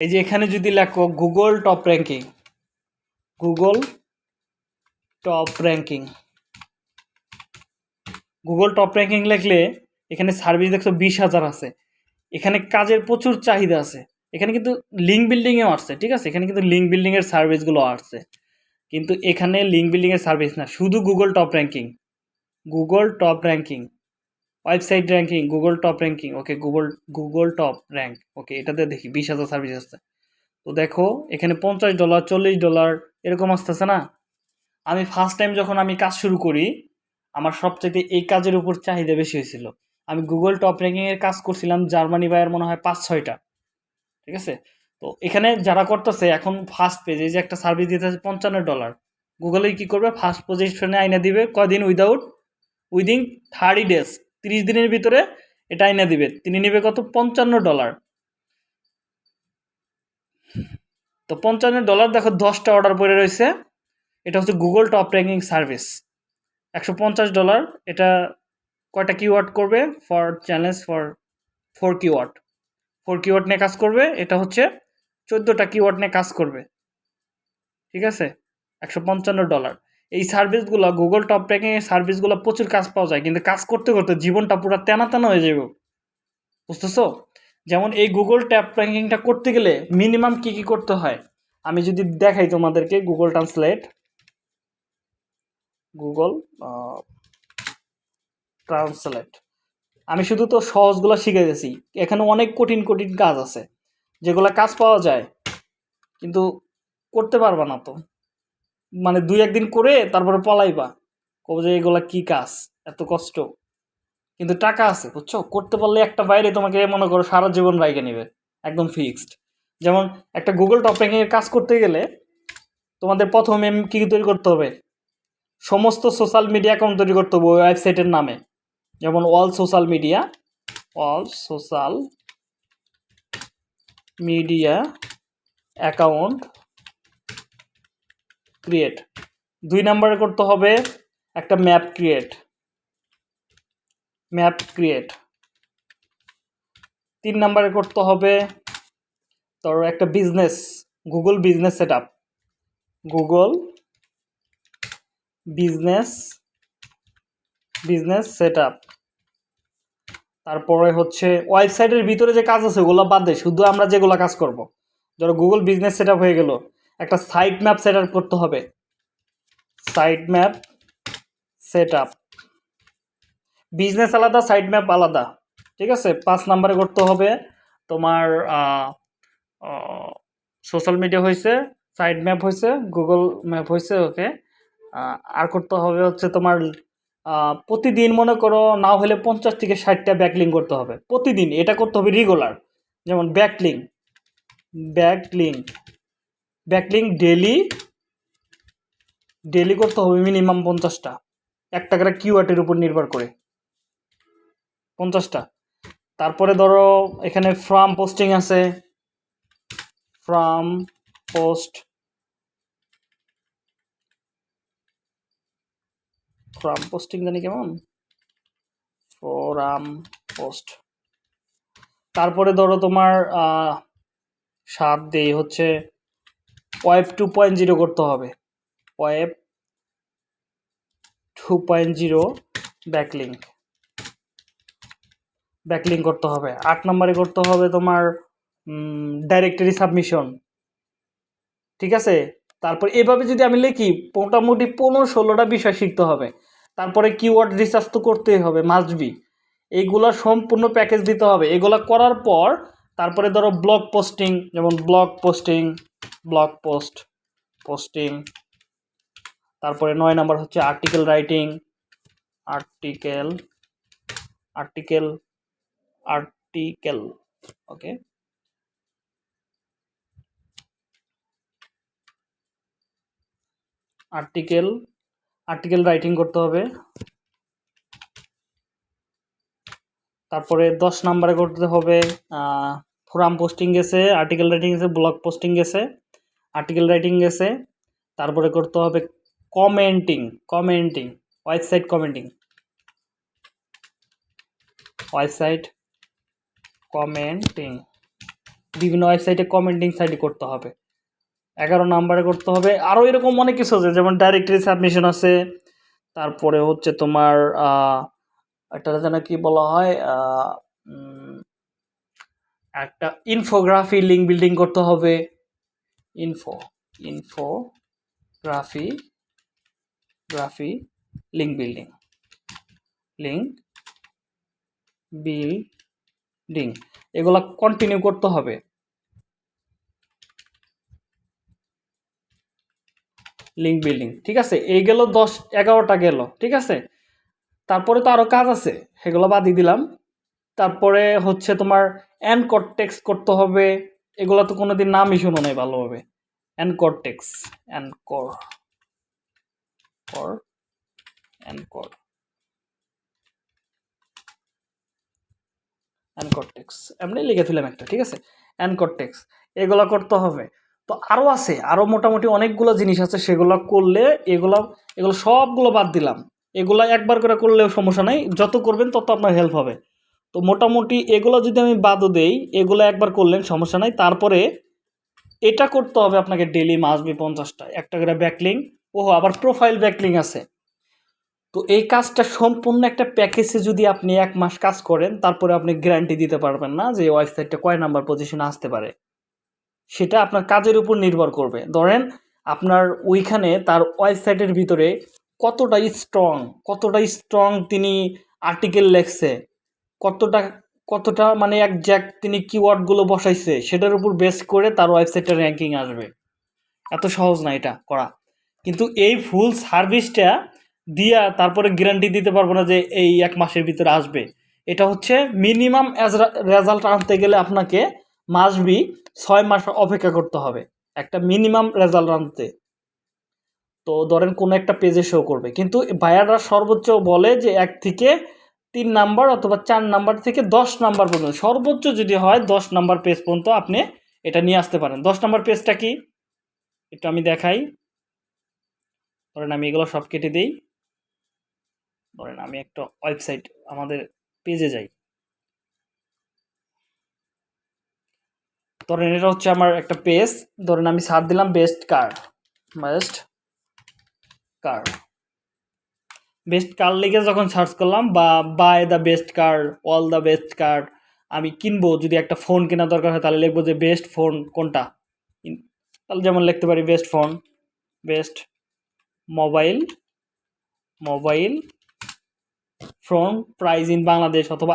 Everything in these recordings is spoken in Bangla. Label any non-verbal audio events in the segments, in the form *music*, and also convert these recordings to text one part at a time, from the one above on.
এই যে এখানে যদি লেখো Google top ranking Google top ranking Google top ranking লিখলে এখানে সার্ভিস দেখছ বিশ হাজার আছে। এখানে কাজের প্রচুর চাহিদা আছে। এখানে কিন্তু লিঙ্ক বিল্ডিংয়েও আসছে, ঠিক আছে? এখানে কিন্তু লিঙ্ক বিল্ডিংয়ের সার্ভিসগুলো আসছে। কিন্তু এখানে লিঙ্ক বিল্ডিংয়ের সার্ভিস না, শুধু Google top ranking Google top ranking website ranking Google top ranking okay Google Google top rank okay এটাতে দেখি, বিশ হাজার সার্ভিস আসছে। তো দেখো, এখানে পঞ্চাশ ডলার চল্লিশ ডলার এরকম আসতেছে না? আমি ফার্স্ট টাইম যখন আমি কাজ শুরু করি, আমার সবচেয়ে এই কাজের উপর চাহিদা বেশি হয়েছিল। আমি গুগল টপ র্যাঙ্কিংয়ের কাজ করছিলাম জার্মানি বাইয়ের মনে হয় পাঁচ, ছয়টা। ঠিক আছে? তো এখানে যারা করতেছে, এখন ফার্স্ট পেজে যে একটা সার্ভিস দিতে আছে পঞ্চান্ন ডলার গুগলে কি করবে? ফার্স্ট পজিশনে আইনা দিবে কদিন উইদাউট উইদিন থার্টি ডেজ তিরিশ দিনের ভিতরে এটা আইনা দিবে। তিনি নেবে কত? পঞ্চান্ন ডলার। তো পঞ্চান্ন ডলার, দেখো, দশটা অর্ডার পড়ে রয়েছে। এটা হচ্ছে গুগল টপ র্যাঙ্কিং সার্ভিস একশো পঞ্চাশ ডলার, এটা কয়টা কিওয়ার্ড করবে? For challenge for four keyword four keyword নিয়ে কাজ করবে, এটা হচ্ছে চোদ্দোটা কিওয়ার্ড নিয়ে কাজ করবে। ঠিক আছে? একশো পঞ্চান্ন ডলার। এই সার্ভিসগুলো গুগল টপ র্যাঙ্কিংয়ের সার্ভিসগুলো প্রচুর কাজ পাওয়া যায়, কিন্তু কাজ করতে করতে জীবনটা পুরো তেনা তেনা হয়ে যাবে বুঝতেছো? যেমন এই গুগল ট্যাপ র্যাঙ্কিংটা করতে গেলে মিনিমাম কি কি করতে হয়? আমি যদি দেখাই তোমাদেরকে গুগল ট্রান্সলেট গুগল ট্রান্সলেট আমি শুধু তো সহজগুলো শিখে গেছি এখানে অনেক কঠিন কঠিন কাজ আছে, যেগুলো কাজ পাওয়া যায়, কিন্তু করতে পারবা না তো। মানে দুই একদিন করে তারপরে পলাইবা। কবে যে এগুলা কি কাজ? এত কষ্ট। কিন্তু টাকা আছে, বুঝছ? করতে পারলে একটা বাইরে তোমাকে মনে করো সারা জীবন রাইকে নেবে, একদম ফিক্সড যেমন একটা গুগল টপ র্যাঙ্কিংয়ের কাজ করতে গেলে তোমাদের প্রথমে কী তৈরি করতে হবে? সমস্ত সোশ্যাল মিডিয়া অ্যাকাউন্ট তৈরি করতে হবে ওয়েবসাইটের নামে। যেমন all social media all social media account create দুই নম্বরে করতে হবে একটা ম্যাপ ক্রিয়েট ম্যাপ ক্রিয়েট তিন নম্বরে করতে হবে ধরো একটা business Google business set Google business business set up তারপরে হচ্ছে ওয়েবসাইটের ভিতরে যে কাজ আছে, ওগুলো বাদ দেয় শুধু আমরা যেগুলো কাজ করব। ধরো গুগল বিজনেস সেট হয়ে গেল। একটা সাইট ম্যাপ সেট করতে হবে। সাইট ম্যাপ সেট বিজনেস আলাদা সাইট ম্যাপ আলাদা। ঠিক আছে? পাঁচ নাম্বারে করতে হবে। তোমার সোশ্যাল মিডিয়া হয়েছে সাইট ম্যাপ হয়েছে গুগল ম্যাপ হয়েছে ওকে আর করতে হবে হচ্ছে তোমার প্রতিদিন মনে করো না হলে পঞ্চাশ থেকে ষাটটা ব্যাকলিং করতে হবে। প্রতিদিন এটা করতে হবে রেগুলার যেমন backlink backlink backlink daily daily করতে হবে মিনিমাম পঞ্চাশটা। এক টাকার কিওয়ার্ডের উপর নির্ভর করে। পঞ্চাশটা। তারপরে ধরো এখানে ফ্রাম পোস্টিং আছে। ফ্রাম পোস্ট ফ্রাম পোস্টিং জানি কেমন? ফোরাম পোস্ট তারপরে ধরো তোমার সাত দেই হচ্ছে ওয়েব টু পয়েন্ট জিরো করতে হবে। Web two point zero backlink. Backlink করতে হবে। আট নম্বরে করতে হবে তোমার ডাইরেক্টরি সাবমিশন ঠিক আছে? তারপর এভাবে যদি আমি লিখি, মোটামুটি পনেরো ষোলোটা বিষয় শিখতে হবে। তারপরে কিওয়ার্ড রিসার্চ তো করতেই হবে মাস্ট বি এইগুলা সম্পূর্ণ প্যাকেজ দিতে হবে। এগুলা করার পর, তারপরে ধরো ব্লগ পোস্টিং যেমন blog posting blog post posting তারপরে নয় নাম্বার হচ্ছে article writing article article article okay article article writing করতে হবে। তারপরে দশ নাম্বারে করতে হবে ফোরাম পোস্টিং গেছে আর্টিকেল রাইটিং গেছে ব্লগ পোস্টিং গেছে আর্টিকেল রাইটিং গেছে, তারপরে করতে হবে commenting commenting website commenting website commenting বিভিন্ন ওয়েবসাইটে কমেন্টিং সাইটে করতে হবে। এগারো নাম্বারে করতে হবে। আরও এরকম অনেক কিছু আছে, যেমন ডাইরেক্টরি সাবমিশন আছে, তারপরে হচ্ছে তোমার একটা যেন কি বলা হয় একটা ইনফোগ্রাফি লিঙ্ক বিল্ডিং করতে হবে। Info infography graphy link building link building এগুলা কন্টিনিউ করতে হবে। লিঙ্ক বিল্ডিং ঠিক আছে? এই গেল দশ, এগারোটা গেল, ঠিক আছে? তারপরে তো আরও কাজ আছে, সেগুলো বাদই দিলাম। তারপরে হচ্ছে তোমার অ্যানকর টেক্স করতে হবে এগুলো তো কোনোদিন নামই শুনো নাই ভালোভাবে। অ্যানকর টেক্স অ্যানকর কর অ্যানকর অ্যানকরটেক্স এমনি লিখে দিলাম একটা, ঠিক আছে? অ্যানকরটেক্স এগুলো করতে হবে। তো আরও আছে আরও মোটামুটি অনেকগুলো জিনিস আছে, সেগুলো করলে এগুলো এগুলো সবগুলো বাদ দিলাম। এগুলো একবার করে করলেও সমস্যা নেই, যত করবেন তত আপনার হেল্প হবে। তো মোটামুটি এগুলো যদি আমি বাদও দেই, এগুলো একবার করলেন, সমস্যা নাই। তারপরে এটা করতে হবে আপনাকে ডেলি মাসবি পঞ্চাশটা। একটা করে ব্যাকলিং ওহো, আবার প্রোফাইল ব্যাকলিং আছে। তো এই কাজটা সম্পূর্ণ একটা প্যাকেজে যদি আপনি এক মাস কাজ করেন, তারপরে আপনি গ্যারান্টি দিতে পারবেন না যে ওয়েবসাইটটা কয় নাম্বার পজিশনে আসতে পারে। সেটা আপনার কাজের উপর নির্ভর করবে। ধরেন আপনার ওইখানে তার ওয়েবসাইটের ভিতরে কতটা স্ট্রং কতটা স্ট্রং তিনি আর্টিকেল লেখছে। কতটা কতটা মানে একজ্যাক্ট তিনি কিওয়ার্ডগুলো বসাইছে, সেটার উপর বেস করে তার ওয়েবসাইটটা র্যাঙ্কিং আসবে। এত সহজ না এটা করা। কিন্তু এই ফুল সার্ভিসটা দিয়া তারপরে গ্যারান্টি দিতে পারব না যে এই এক মাসের ভিতরে আসবে। এটা হচ্ছে মিনিমাম রেজাল্ট আনতে গেলে আপনাকে মাসবি ছয় মাস অপেক্ষা করতে হবে, একটা মিনিমাম রেজাল্ট আনতে। তো ধরেন কোনো একটা পেজে শো করবে। কিন্তু বায়াররা সর্বোচ্চ বলে যে এক থেকে তিন নাম্বার অথবা চার নাম্বার থেকে দশ নাম্বার পর্যন্ত, সর্বোচ্চ যদি হয় দশ নাম্বার পেজ পর্যন্ত আপনি এটা নিয়ে আসতে পারেন। দশ নাম্বার পেজটা কি? একটু আমি দেখাই। ধরেন আমি এগুলো সব কেটে দিই। ধরেন আমি একটা ওয়েবসাইট আমাদের পেজে যাই। ধরেন এটা হচ্ছে আমার একটা পেজ ধরেন আমি সার দিলাম best car best car best car লিখে যখন সার্চ করলাম, বা buy the best car all the best car আমি কিনবো, যদি একটা ফোন কেনা দরকার হয়, তাহলে লিখব যে বেস্ট ফোন কোনটা? তাহলে যেমন লিখতে পারি best phone best mobile mobile phone price in Bangladesh অথবা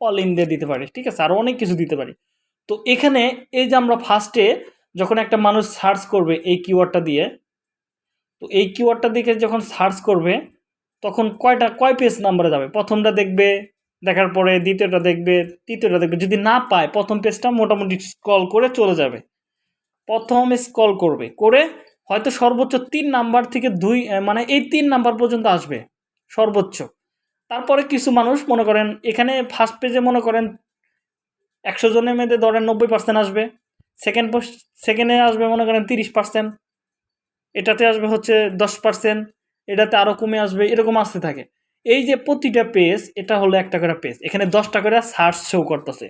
অল ইন্ডিয়া দিতে পারি, ঠিক আছে? আরও অনেক কিছু দিতে পারি। তো এখানে এই যে আমরা ফার্স্টে যখন একটা মানুষ সার্চ করবে এই কিওয়ার্ডটা দিয়ে, তো এই কিওয়ার্ডটা দিকে যখন সার্চ করবে তখন কয়টা, কয় পেজ নাম্বারে যাবে? প্রথমটা দেখবে, দেখার পরে দ্বিতীয়টা দেখবে, তৃতীয়টা দেখবে। যদি না পায়, প্রথম পেজটা মোটামুটি স্ক্রল করে চলে যাবে। প্রথম স্ক্রল করবে। করে হয়তো সর্বোচ্চ তিন নাম্বার থেকে দুই মানে এই তিন নাম্বার পর্যন্ত আসবে, সর্বোচ্চ। তারপরে কিছু মানুষ মনে করেন, এখানে ফার্স্ট পেজে মনে করেন একশো জনের মধ্যে ধরেন নব্বই পার্সেন্ট আসবে। সেকেন্ড পোস্ট সেকেন্ডে আসবে মনে করেন তিরিশ পার্সেন্ট এটাতে আসবে হচ্ছে দশ পার্সেন্ট এটাতে আরও কমে আসবে, এরকম আসতে থাকে। এই যে প্রতিটা পেজ এটা হলো একটা করে পেজ এখানে দশটা করে সার্চ শো করতেছে।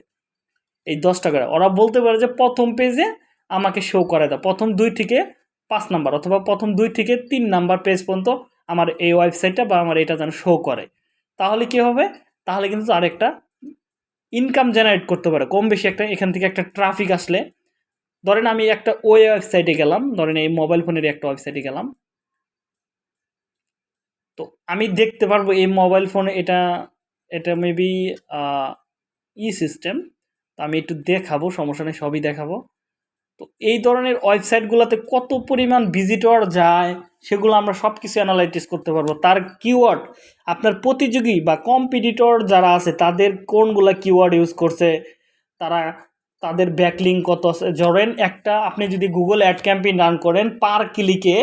এই দশটা করে। ওরা বলতে পারে যে প্রথম পেজে আমাকে শো করে দাও। প্রথম দুই থেকে পাঁচ নাম্বার অথবা প্রথম দুই থেকে তিন নাম্বার পেজ পর্যন্ত আমার এই ওয়েবসাইটটা বা আমার এটা যেন শো করে। তাহলে কি হবে? তাহলে কিন্তু আরেকটা ইনকাম জেনারেট করতে পারে। কম বেশি একটা, এখান থেকে একটা ট্রাফিক আসলে। ধরেন আমি একটা ওই ওয়েবসাইটে গেলাম। ধরেন এই মোবাইল ফোনের একটা ওয়েবসাইটে গেলাম। তো আমি দেখতে পারব এই মোবাইল ফোনে এটা এটা মেবি ই সিস্টেম তো আমি একটু দেখাবো, সমস্যা নেই, সবই দেখাবো। তো এই ধরনের ওয়েবসাইটগুলোতে কত পরিমাণ ভিজিটর যায়, সেগুলো আমরা সব কিছু অ্যানালাইটিস করতে পারব। তার কিওয়ার্ড আপনার প্রতিযোগী বা কম্পিটিটর যারা আছে, তাদের কোনগুলো কিওয়ার্ড ইউজ করছে, তারা, তাদের ব্যাকলিং কত আছে। ধরেন একটা, আপনি যদি গুগল অ্যাড ক্যাম্পেইন রান করেন পার ক্লিকে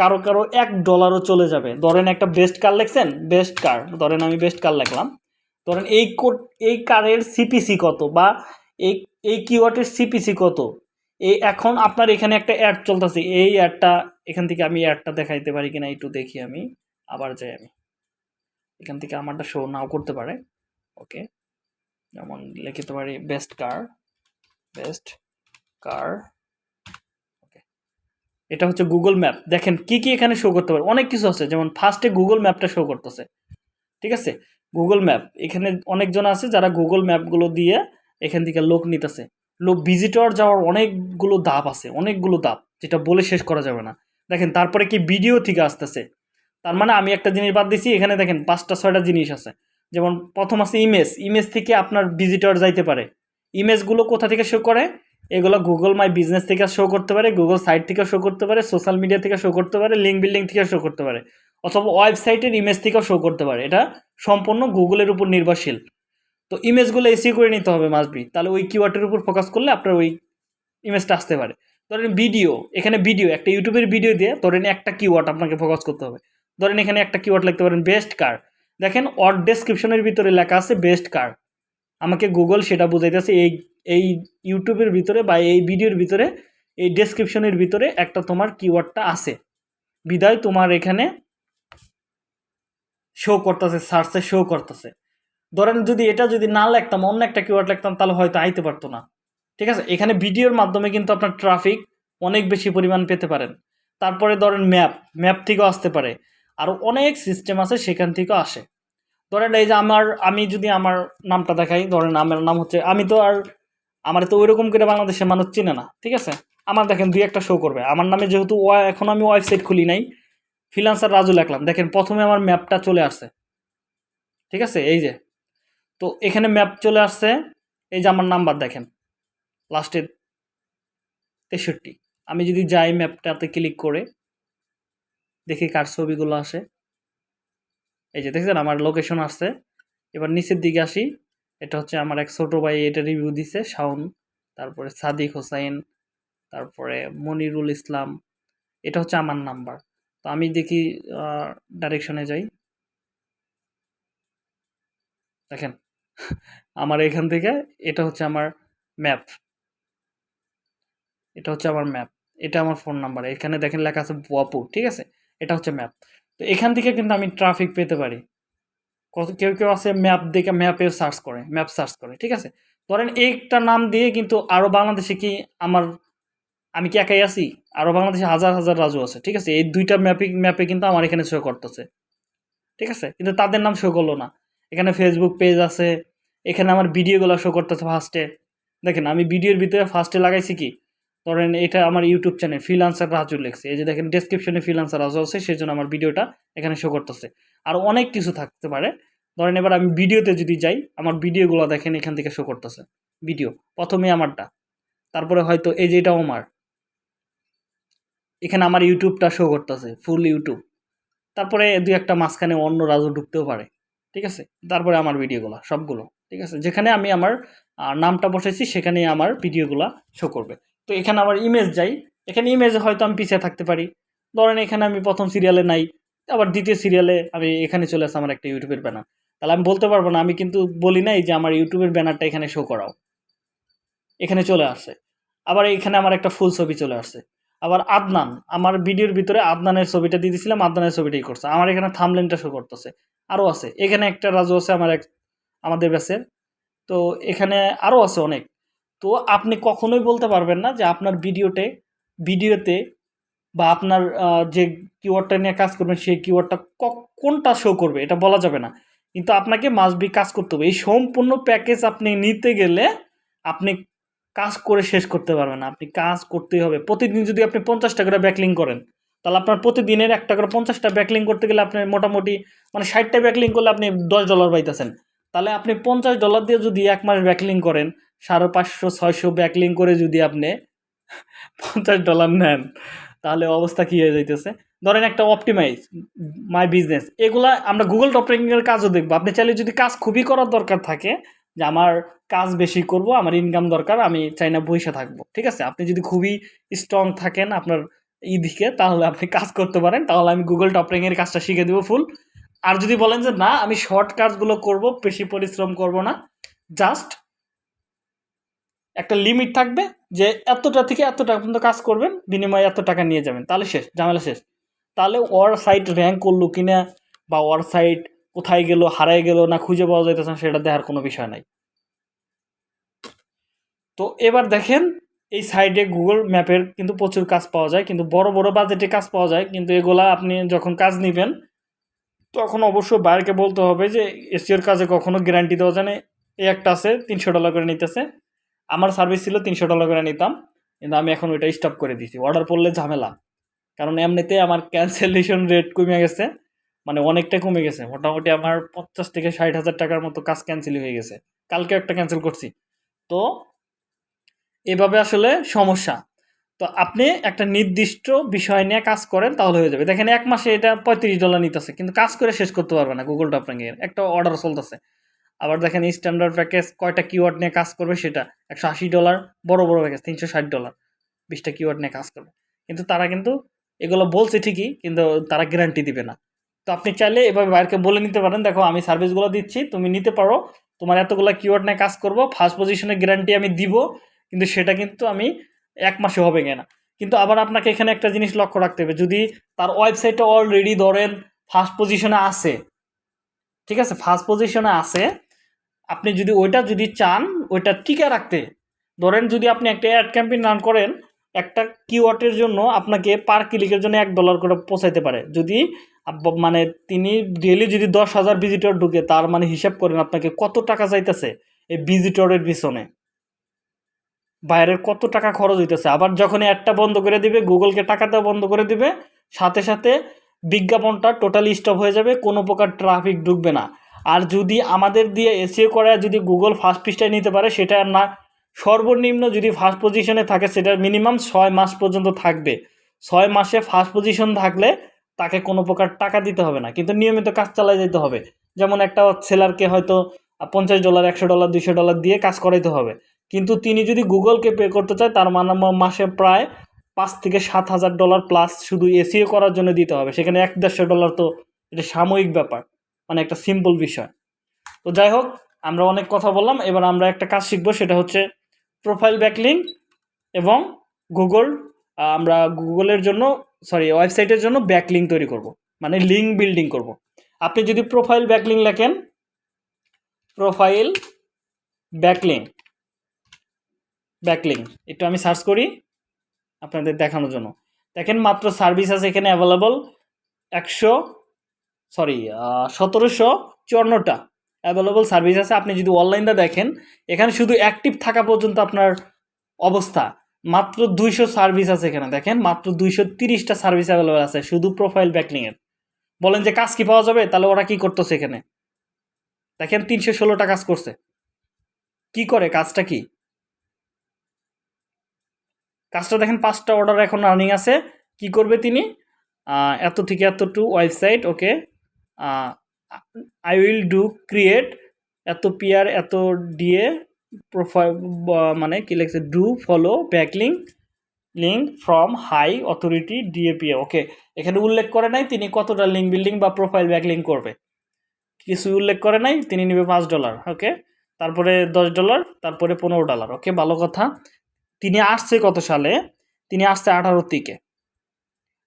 কারও কারও এক ডলারও চলে যাবে। ধরেন একটা বেস্ট কার লেখছেন বেস্ট কার ধরেন আমি বেস্ট কার লিখলাম। ধরেন এই কোড এই কারের সিপিসি কত বা এই এই কিওয়ার্ডের সিপিসি কত? এই এখন আপনার এখানে একটা অ্যাড চলতেছে, এই অ্যাডটা এখান থেকে আমি অ্যাডটা দেখাইতে পারি কিনা একটু দেখি আমি, আবার যাই আমি। এখান থেকে আমারটা শো নাও করতে পারে। ওকে যেমন লিখিতে পারি বেস্ট কার বেস্ট কার এটা হচ্ছে গুগল ম্যাপ দেখেন কি কি এখানে শো করতে পারে? অনেক কিছু আছে। যেমন ফার্স্টে গুগল ম্যাপটা শো করতেছে। ঠিক আছে? গুগল ম্যাপ এখানে অনেকজন আছে যারা গুগল ম্যাপগুলো দিয়ে এখান থেকে লোক নিতেছে। লোক ভিজিটর যাওয়ার অনেকগুলো ধাপ আছে। অনেকগুলো ধাপ, যেটা বলে শেষ করা যাবে না। দেখেন, তারপরে কি ভিডিও থেকে আসতেছে। তার মানে আমি একটা জিনিস বাদ দিছি। এখানে দেখেন পাঁচটা, ছয়টা জিনিস আছে। যেমন প্রথম আছে ইমেজ ইমেজ থেকে আপনার ভিজিটর যাইতে পারে। ইমেজগুলো কোথা থেকে শো করে? এগুলো গুগল মাই বিজনেস থেকে শো করতে পারে গুগল সাইট থেকে শো করতে পারে সোশ্যাল মিডিয়া থেকে শো করতে পারে লিঙ্ক বিল্ডিং থেকে শো করতে পারে, অথবা ওয়েবসাইটের ইমেজ থেকেও শো করতে পারে। এটা সম্পূর্ণ গুগলের উপর নির্ভরশীল। তো ইমেজগুলো এসি করে নিতে হবে মাসবি তাহলে ওই কিওয়ার্ডের উপর ফোকাস করলে আপনার ওই ইমেজটা আসতে পারে। ধরেন ভিডিও এখানে ভিডিও একটা ইউটিউবের ভিডিও দিয়ে ধরেন একটা কিওয়ার্ড আপনাকে ফোকাস করতে হবে। ধরেন এখানে একটা কিওয়ার্ড লিখতে পারেন বেস্ট কার দেখেন অর ডেসক্রিপশনের ভিতরে লেখা আছে বেস্ট কার আমাকে গুগল সেটা বুঝাইতেছে এই এই ইউটিউবের ভিতরে বা এই ভিডিওর ভিতরে, এই ডেসক্রিপশনের ভিতরে একটা তোমার কিওয়ার্ডটা আছে। বিদায়, তোমার এখানে শো করতেছে সার্চে শো করতেছে। ধরেন যদি এটা যদি না লিখতাম, অন্য একটা কিওয়ার্ড লিখতাম, তাহলে হয়তো আইতে পারতো না। ঠিক আছে? এখানে ভিডিওর মাধ্যমে কিন্তু আপনার ট্রাফিক অনেক বেশি পরিমাণ পেতে পারেন। তারপরে ধরেন ম্যাপ ম্যাপ থেকেও আসতে পারে। আরও অনেক সিস্টেম আছে সেখান থেকেও আসে। ধরেন এই যে আমার, আমি যদি আমার নামটা দেখাই, ধরেন আমার নাম হচ্ছে, আমি তো আর আমার তো ওইরকম করে বাংলাদেশের মানুষ চিনে না, ঠিক আছে? আমার দেখেন দুই একটা শো করবে। আমার নামে যেহেতু এখন আমি ওয়েবসাইট খুলি নাই ফিলান্সার রাজু লিখলাম। দেখেন প্রথমে আমার ম্যাপটা চলে আসছে, ঠিক আছে? এই যে, তো এখানে ম্যাপ চলে আসছে, এই যে আমার নাম্বার দেখেন লাস্টের তেষট্টি। আমি যদি যাই ম্যাপটাতে ক্লিক করে, দেখি কার ছবিগুলো আসে। এই যে দেখছেন, আমার লোকেশন আসছে। এবার নিচের দিকে আসি। এটা হচ্ছে আমার এক ছোট ভাই এটা রিভিউ দিছে, শাওন। তারপরে সাদিক হোসাইন, তারপরে মনিরুল ইসলাম, এটা হচ্ছে আমার নাম্বার তো আমি দেখি ডাইরেকশনে যাই। দেখেন, *laughs* আমার এখান থেকে এটা হচ্ছে আমার ম্যাপ এটা হচ্ছে আমার ম্যাপ এটা আমার ফোন নাম্বার এখানে দেখেন লেখা আছে বাপু ঠিক আছে? এটা হচ্ছে ম্যাপ তো এখান থেকে কিন্তু আমি ট্রাফিক পেতে পারি। কেউ কেউ আছে ম্যাপ দেখে ম্যাপেও সার্চ করে ম্যাপ সার্চ করে, ঠিক আছে? ধরেন একটা নাম দিয়ে কিন্তু আরও বাংলাদেশে কি আমার, আমি কি একাই আছি? আরও বাংলাদেশে হাজার হাজার রাজু আছে, ঠিক আছে? এই দুইটা ম্যাপিং ম্যাপে কিন্তু আমার এখানে শো করতেছে, ঠিক আছে? কিন্তু তাদের নাম শো করল না। এখানে ফেসবুক পেজ আছে, এখানে আমার ভিডিওগুলো শো করতেছে ফার্স্টে দেখেন আমি ভিডিওর ভিতরে ফার্স্টে লাগাইছি কি? ধরেন এটা আমার ইউটিউব চ্যানেল ফ্রিলান্সার রাজু লেখছে। এই যে দেখেন ডেসক্রিপশনে ফ্রিলান্সার রাজু আছে সেই জন্য আমার ভিডিওটা এখানে শো করতেছে। আর অনেক কিছু থাকতে পারে। ধরেন এবার আমি ভিডিওতে যদি যাই, আমার ভিডিওগুলো দেখেন, এখান থেকে শো করতেছে। ভিডিও প্রথমে আমারটা। তারপরে হয়তো এই যে এটাও আমার এখানে আমার ইউটিউবটা শো করতেছে ফুল ইউটিউব তারপরে দুই একটা মাঝখানে অন্য রাজু ঢুকতেও পারে। ঠিক আছে? তারপরে আমার ভিডিওগুলো সবগুলো। ঠিক আছে? যেখানে আমি আমার নামটা বসাইছি সেখানেই আমার ভিডিওগুলো শো করবে। তো এখানে আমার ইমেজ যাই। এখানে ইমেজে হয়তো আমি পিছিয়ে থাকতে পারি। ধরেন এখানে আমি প্রথম সিরিয়ালে নাই, আবার দ্বিতীয় সিরিয়ালে আমি এখানে চলে আসে আমার একটা ইউটিউবের ব্যানার তাহলে আমি বলতে পারব না, আমি কিন্তু বলি নাই যে আমার ইউটিউবের ব্যানারটা এখানে শো করাও। এখানে চলে আসে। আবার এখানে আমার একটা ফুল ছবি চলে আসছে আবার আদনান, আমার ভিডিওর ভিতরে আদনানের ছবিটা দিয়ে দিয়েছিলাম আদনানের ছবিটাই করছে। আমার এখানে থামলেনটা শো করতেছে। আরও আছে। এখানে একটা রাজু আছে, আমার এক, আমাদের ব্যাচের তো এখানে আরও আছে অনেক। তো আপনি কখনোই বলতে পারবেন না যে আপনার ভিডিওতে ভিডিওতে বা আপনার যে কিওয়ার্ডটা নিয়ে কাজ করবেন সেই কিওয়ার্ডটা কোনটা শো করবে এটা বলা যাবে না। কিন্তু আপনাকে মাসবি কাজ করতে হবে। এই সম্পূর্ণ প্যাকেজ আপনি নিতে গেলে আপনি কাজ করে শেষ করতে পারবেন আপনি কাজ করতেই হবে। প্রতিদিন যদি আপনি পঞ্চাশটা করে ব্যাকলিং করেন, তাহলে আপনার প্রতিদিনের একটা করে পঞ্চাশটা ব্যাকলিং করতে গেলে আপনি মোটামুটি মানে ষাটটা ব্যাকলিং করলে আপনি দশ ডলার পাইতেছেন। তাহলে আপনি পঞ্চাশ ডলার দিয়ে যদি এক মাস ব্যাকলিং করেন সাড়ে পাঁচশো, ছয়শো ব্যাকলিং করে যদি আপনি পঞ্চাশ ডলার নেন, তাহলে অবস্থা কী হয়ে যাইতেছে? ধরেন একটা অপটিমাইজ মাই বিজনেস এগুলা আমরা গুগল টপ র্যাঙ্কিংয়ের কাজও দেখব। আপনি চাইলে যদি কাজ খুবই করার দরকার থাকে, যে আমার কাজ বেশি করব, আমার ইনকাম দরকার, আমি চাই না বসে থাকব, ঠিক আছে? আপনি যদি খুবই স্ট্রং থাকেন আপনার ই দিকে, তাহলে আপনি কাজ করতে পারেন, তাহলে আমি গুগল টপ কাজটা শিখে দেবো ফুল আর যদি বলেন যে, না, আমি শর্ট কাজগুলো করব, বেশি পরিশ্রম করব না জাস্ট একটা লিমিট থাকবে যে এতটা থেকে এতটা পর্যন্ত কাজ করবেন, বিনিময়ে এত টাকা নিয়ে যাবেন। তাহলে শেষ, ঝামেলা শেষ। তাহলে ওর সাইট র্যাঙ্ক করল কি না বা ওর সাইট কোথায় গেল, হারায় গেল না খুঁজে পাওয়া যাইতেছে না, সেটা দেখার কোনো বিষয় নাই। তো এবার দেখেন, এই সাইডে গুগল ম্যাপের কিন্তু প্রচুর কাজ পাওয়া যায়, কিন্তু বড় বড় বাজেটে কাজ পাওয়া যায়, কিন্তু এগুলা আপনি যখন কাজ নেবেন, তখন অবশ্য বাইরকে বলতে হবে যে এসিওর কাজে কখনো গ্যারান্টি দেওয়া যায় না। এই একটা আছে, তিনশো ডলার করে নিতেছে। আমার সার্ভিস ছিল তিনশো ডলার করে নিতাম, কিন্তু আমি এখন ওইটা স্টপ করে দিছি। অর্ডার পড়লে ঝামেলা। কারণ এমনিতে আমার ক্যান্সেলেশন রেট কমে গেছে মানে অনেকটা কমে গেছে। মোটামুটি আমার পঞ্চাশ থেকে ষাট হাজার টাকার মতো কাজ ক্যান্সেল হয়ে গেছে। কালকে একটা ক্যান্সেল করছি। তো এভাবে আসলে সমস্যা। তো আপনি একটা নির্দিষ্ট বিষয় নিয়ে কাজ করেন তাহলে হয়ে যাবে। দেখেন এক মাসে এটা পঁয়ত্রিশ ডলার নিতেছে, কিন্তু কাজ করে শেষ করতে পারবে না গুগল টপিংয়ের একটা অর্ডার চলতেছে। আবার দেখেন স্ট্যান্ডার্ড প্যাকেজ কয়টা কিওয়ার্ড নিয়ে কাজ করবে সেটা? একশো আশি ডলার বড় বড় প্যাকেজ তিনশো ষাট ডলার বিশটা কিওয়ার্ড নিয়ে কাজ করবে। কিন্তু তারা কিন্তু এগুলো বলছে ঠিকই, কিন্তু তারা গ্যারান্টি দিবে না। তো আপনি চাইলে এভাবে বাইরকে বলে নিতে পারেন, দেখো আমি সার্ভিসগুলো দিচ্ছি, তুমি নিতে পারো, তোমার এতগুলো কিওয়ার্ড নিয়ে কাজ করব ফার্স্ট পজিশনে গ্যারান্টি আমি দিব, কিন্তু সেটা কিন্তু আমি এক মাসে হবে না কিন্তু আবার আপনাকে এখানে একটা জিনিস লক্ষ্য রাখতে হবে, যদি তার ওয়েবসাইটে অলরেডি ধরেন ফার্স্ট পজিশনে আছে, ঠিক আছে? ফার্স্ট পজিশনে আছে আপনি যদি ওইটা যদি চান, ওইটা টিকে রাখতে, ধরেন যদি আপনি একটা অ্যাড ক্যাম্পেইন রান করেন, একটা কিওয়ার্ডের জন্য আপনাকে পার ক্লিকের জন্য এক ডলার করে পৌঁছাইতে পারে। যদি মানে তিনি ডেলি যদি দশ হাজার ভিজিটর ঢুকে, তার মানে হিসাব করেন আপনাকে কত টাকা চাইতেছে এই ভিজিটরের পিছনে। বাইরের কত টাকা খরচ হইতেছে। আবার যখন অ্যাডটা বন্ধ করে দিবে, গুগলকে টাকা দেওয়া বন্ধ করে দিবে, সাথে সাথে বিজ্ঞাপনটা টোটালি স্টপ হয়ে যাবে, কোনো প্রকার ট্রাফিক ঢুকবে না। আর যদি আমাদের দিয়ে এসিও করে যদি গুগল ফার্স্ট পৃষ্ঠায় নিতে পারে সেটা না, সর্বনিম্ন যদি ফার্স্ট পজিশনে থাকে সেটা মিনিমাম ছয় মাস পর্যন্ত থাকবে। ছয় মাসে ফার্স্ট পজিশন থাকলে তাকে কোনো প্রকার টাকা দিতে হবে না, কিন্তু নিয়মিত কাজ চালিয়ে যেতে হবে। যেমন একটা সেলারকে হয়তো পঞ্চাশ ডলার একশো ডলার দুশো ডলার দিয়ে কাজ করাইতে হবে। কিন্তু তিনি যদি গুগলকে পে করতে চায়, তার মানে মাসে প্রায় পাঁচ থেকে সাত হাজার ডলার প্লাস শুধু এসিও করার জন্য দিতে হবে। সেখানে এক দেড়শো ডলার তো এটা সাময়িক ব্যাপার। মানে একটা সিম্পল বিষয়। তো যাই হোক, আমরা অনেক কথা বললাম, এবার আমরা একটা কাজ শিখব, সেটা হচ্ছে প্রোফাইল ব্যাকলিং এবং গুগল আমরা গুগলের জন্য সরি ওয়েবসাইটের জন্য ব্যাকলিং তৈরি করব মানে লিঙ্ক বিল্ডিং করব। আপনি যদি প্রোফাইল ব্যাকলিং লেখেন প্রোফাইল ব্যাকলিং ব্যাকলিং একটু আমি সার্চ করি আপনাদের দেখানোর জন্য। দেখেন মাত্র সার্ভিস আছে এখানে অ্যাভেলেবল একশো সরি সতেরোশো চুয়ান্নটা অ্যাভেলেবল সার্ভিস আছে। আপনি যদি অনলাইনটা দেখেন, এখানে শুধু অ্যাক্টিভ থাকা পর্যন্ত আপনার অবস্থা। মাত্র দুইশো সার্ভিস আছে এখানে, দেখেন, মাত্র দুইশো তিরিশটা সার্ভিস অ্যাভেলেবেল আছে, শুধু প্রোফাইল ব্যাকলিংয়ের বলেন যে কাজ কি পাওয়া যাবে, তাহলে ওরা কি করতেছে এখানে? দেখেন, তিনশো ষোলোটা কাজ করছে। কি করে, কাজটা কি? কাজটা দেখেন, পাঁচটা অর্ডার এখন রানিং আছে। কি করবে তিনি? এত থেকে এত to website okay I will do create এত পিয়ার এত ডিএ প্রোফাইল মানে কি লিখছে do follow backlink link from high authority DA PA okay এখানে উল্লেখ করে নাই তিনি কতটা লিঙ্ক বিল্ডিং বা প্রোফাইল ব্যাকলিং করবে। কিছু উল্লেখ করে নাই, তিনি নেবে পাঁচ ডলার ওকে তারপরে দশ ডলার তারপরে পনেরো ডলার ওকে ভালো কথা। তিনি আসছে কত সালে? তিনি আসছে আঠারোর দিকে।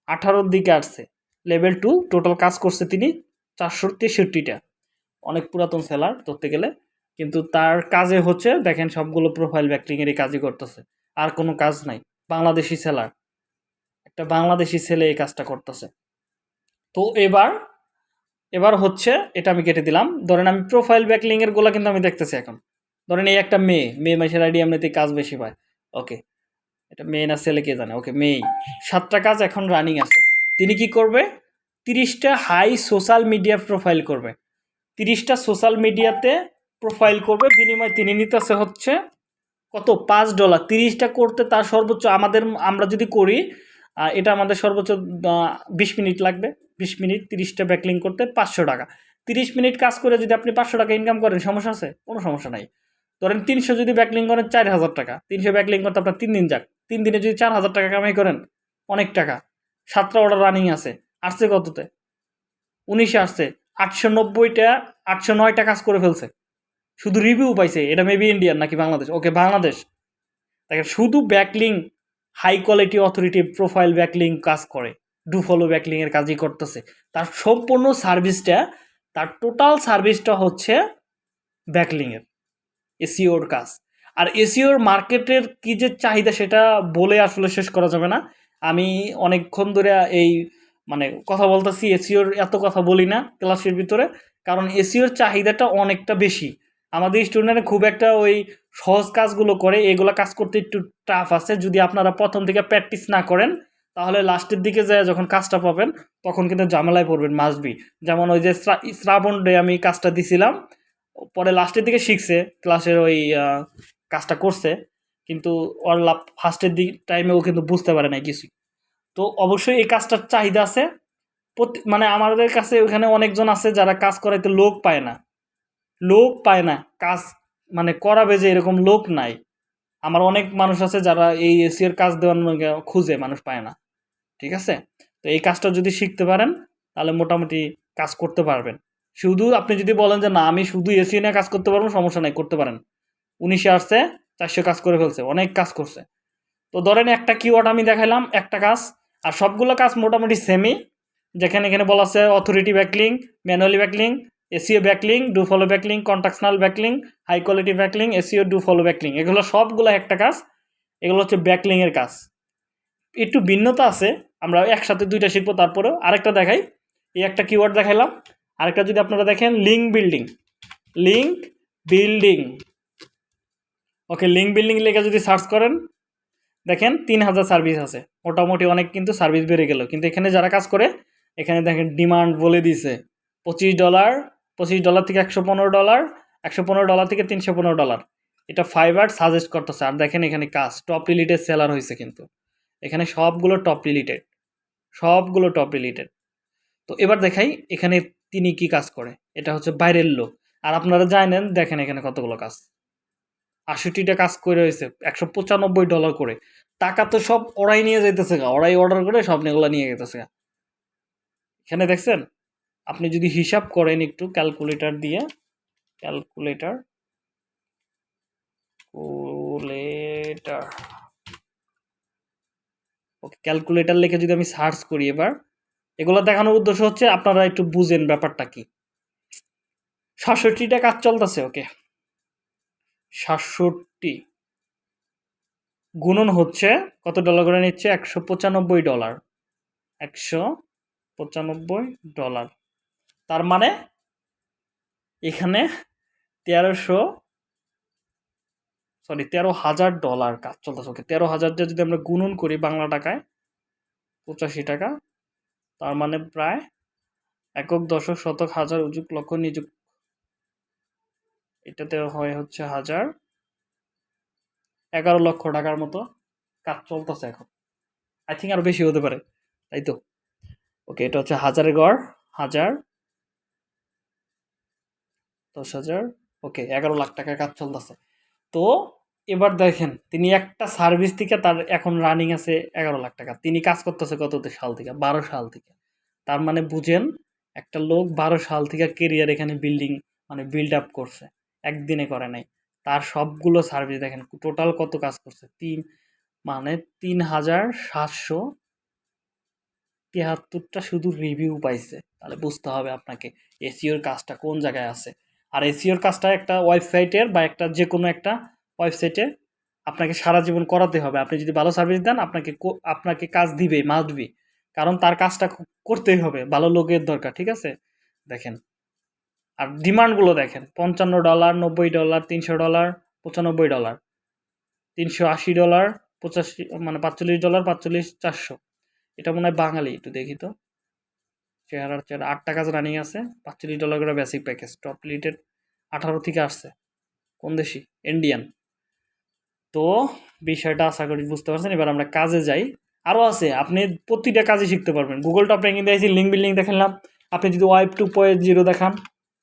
আঠারোর দিকে আসছে। লেভেল টু টোটাল কাজ করছে তিনি চারশো তেষট্টিটা অনেক পুরাতন সেলার ধরতে গেলে। কিন্তু তার কাজে হচ্ছে, দেখেন সবগুলো প্রোফাইল ব্যাকলিংয়েরই কাজই করতেছে। আর কোনো কাজ নাই। বাংলাদেশি সেলার একটা বাংলাদেশি ছেলে এই কাজটা করতেছে। তো এবার এবার হচ্ছে, এটা আমি কেটে দিলাম। ধরেন আমি প্রোফাইল ব্যাকলিংয়েরগুলো কিন্তু আমি দেখতেছি এখন। ধরেন এই একটা মেয়ে মেয়ে মাসের আইডি এমনিতে কাজ বেশি পায়। ওকে এটা মেয়ে না ছেলে কে জানে? ওকে মেয়েই। সাতটা কাজ এখন রানিং আছে। তিনি কি করবে? তিরিশটা হাই সোশ্যাল মিডিয়া প্রোফাইল করবে। তিরিশটা সোশ্যাল মিডিয়াতে প্রোফাইল করবে, বিনিময়ে তিনি নিতেছে হচ্ছে কত? পাঁচ ডলার তিরিশটা করতে তার সর্বোচ্চ আমাদের, আমরা যদি করি এটা আমাদের সর্বোচ্চ বিশ মিনিট লাগবে। বিশ মিনিট তিরিশটা ব্যাকলিং করতে পাঁচশো টাকা। তিরিশ মিনিট কাজ করে যদি আপনি পাঁচশো টাকা ইনকাম করেন, সমস্যা আছে? কোনো সমস্যা নাই। ধরেন তিনশো যদি ব্যাকলিং করেন, চার হাজার টাকা। তিনশো ব্যাকলিং করতে আপনার তিন দিন যাক। তিন দিনে যদি চার হাজার টাকা কামাই করেন, অনেক টাকা। সাতটা অর্ডার রানিং আছে। আসছে কততে? উনিশে আসছে। আটশো নব্বইটা, আটশো নয়টা কাজ করে ফেলছে। শুধু রিভিউ পাইছে, এটা মেবি ইন্ডিয়ান নাকি বাংলাদেশ ওকে বাংলাদেশ দেখেন, শুধু backlink high quality authority profile backlink কাজ করে। ডু ফলো ব্যাকলিং এর কাজই করতেছে। তার সম্পূর্ণ সার্ভিসটা তার টোটাল সার্ভিসটা হচ্ছে ব্যাকলিং এর এসিওর কাজ। আর এসিওর মার্কেটের কী যে চাহিদা সেটা বলে আসলে শেষ করা যাবে না। আমি অনেকক্ষণ ধরে এই মানে কথা বলতেছি এসিওর এত কথা বলি না ক্লাসের ভিতরে, কারণ এসিওর চাহিদাটা অনেকটা বেশি। আমাদের স্টুডেন্টরা খুব একটা ওই সহজ কাজগুলো করে, এগুলো কাজ করতে একটু টাফ আছে। যদি আপনারা প্রথম থেকে প্র্যাকটিস না করেন, তাহলে লাস্টের দিকে যায় যখন কাজটা পাবেন, তখন কিন্তু ঝামেলায় পড়বেন মাসবি যেমন ওই যে শ্রাবণ ডে আমি কাজটা দিছিলাম, পরে লাস্টের দিকে শিখছে, ক্লাসের ওই কাজটা করছে, কিন্তু ওর ফার্স্টের দিক টাইমে ও কিন্তু বুঝতে পারে না কিছুই তো অবশ্যই এই কাজটার চাহিদা আছে। মানে আমাদের কাছে ওখানে অনেকজন আছে যারা কাজ করাইতে লোক পায় না। লোক পায় না। কাজ মানে করাবে যে এরকম লোক নাই। আমার অনেক মানুষ আছে যারা এই এসির কাজ দেওয়ার খুঁজে, মানুষ পায় না। ঠিক আছে? তো এই কাজটা যদি শিখতে পারেন, তাহলে মোটামুটি কাজ করতে পারবেন। শুধু আপনি যদি বলেন যে, না, আমি শুধু এসি নিয়ে কাজ করতে পারব, সমস্যা নাই, করতে পারেন। উনিশে আসছে, চারশো কাজ করে ফেলছে, অনেক কাজ করছে। তো ধরেন একটা কিওয়ার্ড আমি দেখাইলাম, একটা কাজ আর সবগুলো কাজ মোটামুটি সেমই যেখানে এখানে বলা আছে authority backlink manually backlink SEO backlink do follow backlink contextual backlink high quality backlink SEO do follow backlink এগুলো সবগুলো একটা কাজ, এগুলো হচ্ছে ব্যাকলিংয়ের কাজ। একটু ভিন্নতা আছে, আমরা একসাথে দুইটা শিখব, তারপরেও আরেকটা দেখাই। এই একটা কিওয়ার্ড দেখাইলাম। আরেকটা যদি আপনারা দেখেন link building link building okay link building লেখা যদি সার্চ করেন দেখেন তিন হাজার সার্ভিস আছে। মোটামুটি অনেক কিন্তু সার্ভিস বেড়ে গেল। কিন্তু এখানে যারা কাজ করে, এখানে দেখেন ডিমান্ড বলে দিছে। পঁচিশ ডলার পঁচিশ ডলার থেকে একশো পনেরো ডলার একশো পনেরো ডলার থেকে তিনশো পনেরো ডলার এটা ফাইবার সাজেস্ট করতেছে। আর দেখেন এখানে কাজ টপ রিলেটেড সেলার হয়েছে কিন্তু। এখানে সবগুলো টপ রিলেটেড সবগুলো টপ রিলেটেড তো এবার দেখাই এখানে তিনি কি কাজ করে। এটা হচ্ছে বাইরের লোক। আর আপনারা জানেন, দেখেন এখানে কতগুলো কাজ। আষট্টিটা কাজ করে রয়েছে একশো পঁচানব্বই ডলার করে। টাকা তো সব ওরাই নিয়ে যেতেছে গা, ওরাই অর্ডার করে, সব এগুলো নিয়ে যেতেছে গা। এখানে দেখছেন, আপনি যদি হিসাব করেন একটু ক্যালকুলেটর দিয়ে ক্যালকুলেটর ক্যালকুলেটর ওকে ক্যালকুলেটর লিখে যদি আমি সার্চ করি এবার, এগুলো দেখানোর উদ্দেশ্য হচ্ছে আপনারা একটু বুঝেন ব্যাপারটা কি। সাতষট্টিটা কাজ চলতেছে ওকে সাতষট্টি। গুণন হচ্ছে কত ডলার করে নিচ্ছে? একশো পঁচানব্বই ডলার একশো পঁচানব্বই ডলার তার মানে এখানে তেরোশো সরি তেরো হাজার ডলার কাজ চলতেছে। ওকে তেরো হাজার যদি আমরা গুণন করি বাংলা টাকায়, পঁচাশি টাকা, তার মানে প্রায় একক দশক শতক হাজার উজুক লক্ষ নিযুক এটাতে হয় হচ্ছে হাজার। এগারো লক্ষ টাকার মতো কাজ চলতেছে এখন। আই থিঙ্ক আরও বেশি হতে পারে, তাই তো? ওকে এটা হচ্ছে হাজারের গড়, হাজার, দশ হাজার ওকে এগারো লাখ টাকার কাজ চলতেছে। তো এবার দেখেন, তিনি একটা সার্ভিস থেকে তার এখন রানিং আছে এগারো লাখ টাকা। তিনি কাজ করতেছে কত সাল থেকে? বারো সাল থেকে। তার মানে বুঝেন, একটা লোক বারো সাল থেকে কেরিয়ার এখানে বিল্ডিং মানে বিল্ড আপ করছে। একদিনে করে নাই। তার সবগুলো সার্ভিস দেখেন টোটাল কত কাজ করছে? তিন মানে তিন হাজার সাতশো তিয়াত্তরটা শুধু রিভিউ পাইছে। তাহলে বুঝতে হবে আপনাকে এসিওর কাজটা কোন জায়গায় আছে? আর এসিওর কাজটা একটা ওয়েবসাইটের বা একটা যে কোনো একটা ওয়েবসাইটে আপনাকে সারা জীবন করাতে হবে। আপনি যদি ভালো সার্ভিস দেন, আপনাকে আপনাকে কাজ দিবে মাস্ট বি কারণ তার কাজটা করতেই হবে, ভালো লোকের দরকার, ঠিক আছে? দেখেন আর ডিমান্ডগুলো দেখেন, পঞ্চান্ন ডলার, নব্বই ডলার, তিনশো ডলার, পঁচানব্বই ডলার, তিনশো আশি ডলার, পঁচাশি মানে পাঁচচল্লিশ ডলার, পাঁচচল্লিশ চারশো। এটা মনে হয় বাঙালি, একটু দেখি তো। চেহারার চেহারা আট টাকা রানিং আছে, পাঁচচল্লিশ ডলার করে বেসিক প্যাকেজ টপ লিটেড আঠারো থেকে আসছে। কোন দেশি? ইন্ডিয়ান তো বিষয়টা আশা করি বুঝতে পারছেন, এবার আমরা কাজে যাই। আরও আছে, আপনি প্রতিটা কাজে শিখতে পারবেন। গুগল টপ র্যাঙ্কিং দিয়েছি লিঙ্ক বিল্ডিং দেখালাম আপনি যদি ওয়েব টু পয়েন্ট জিরো দেখান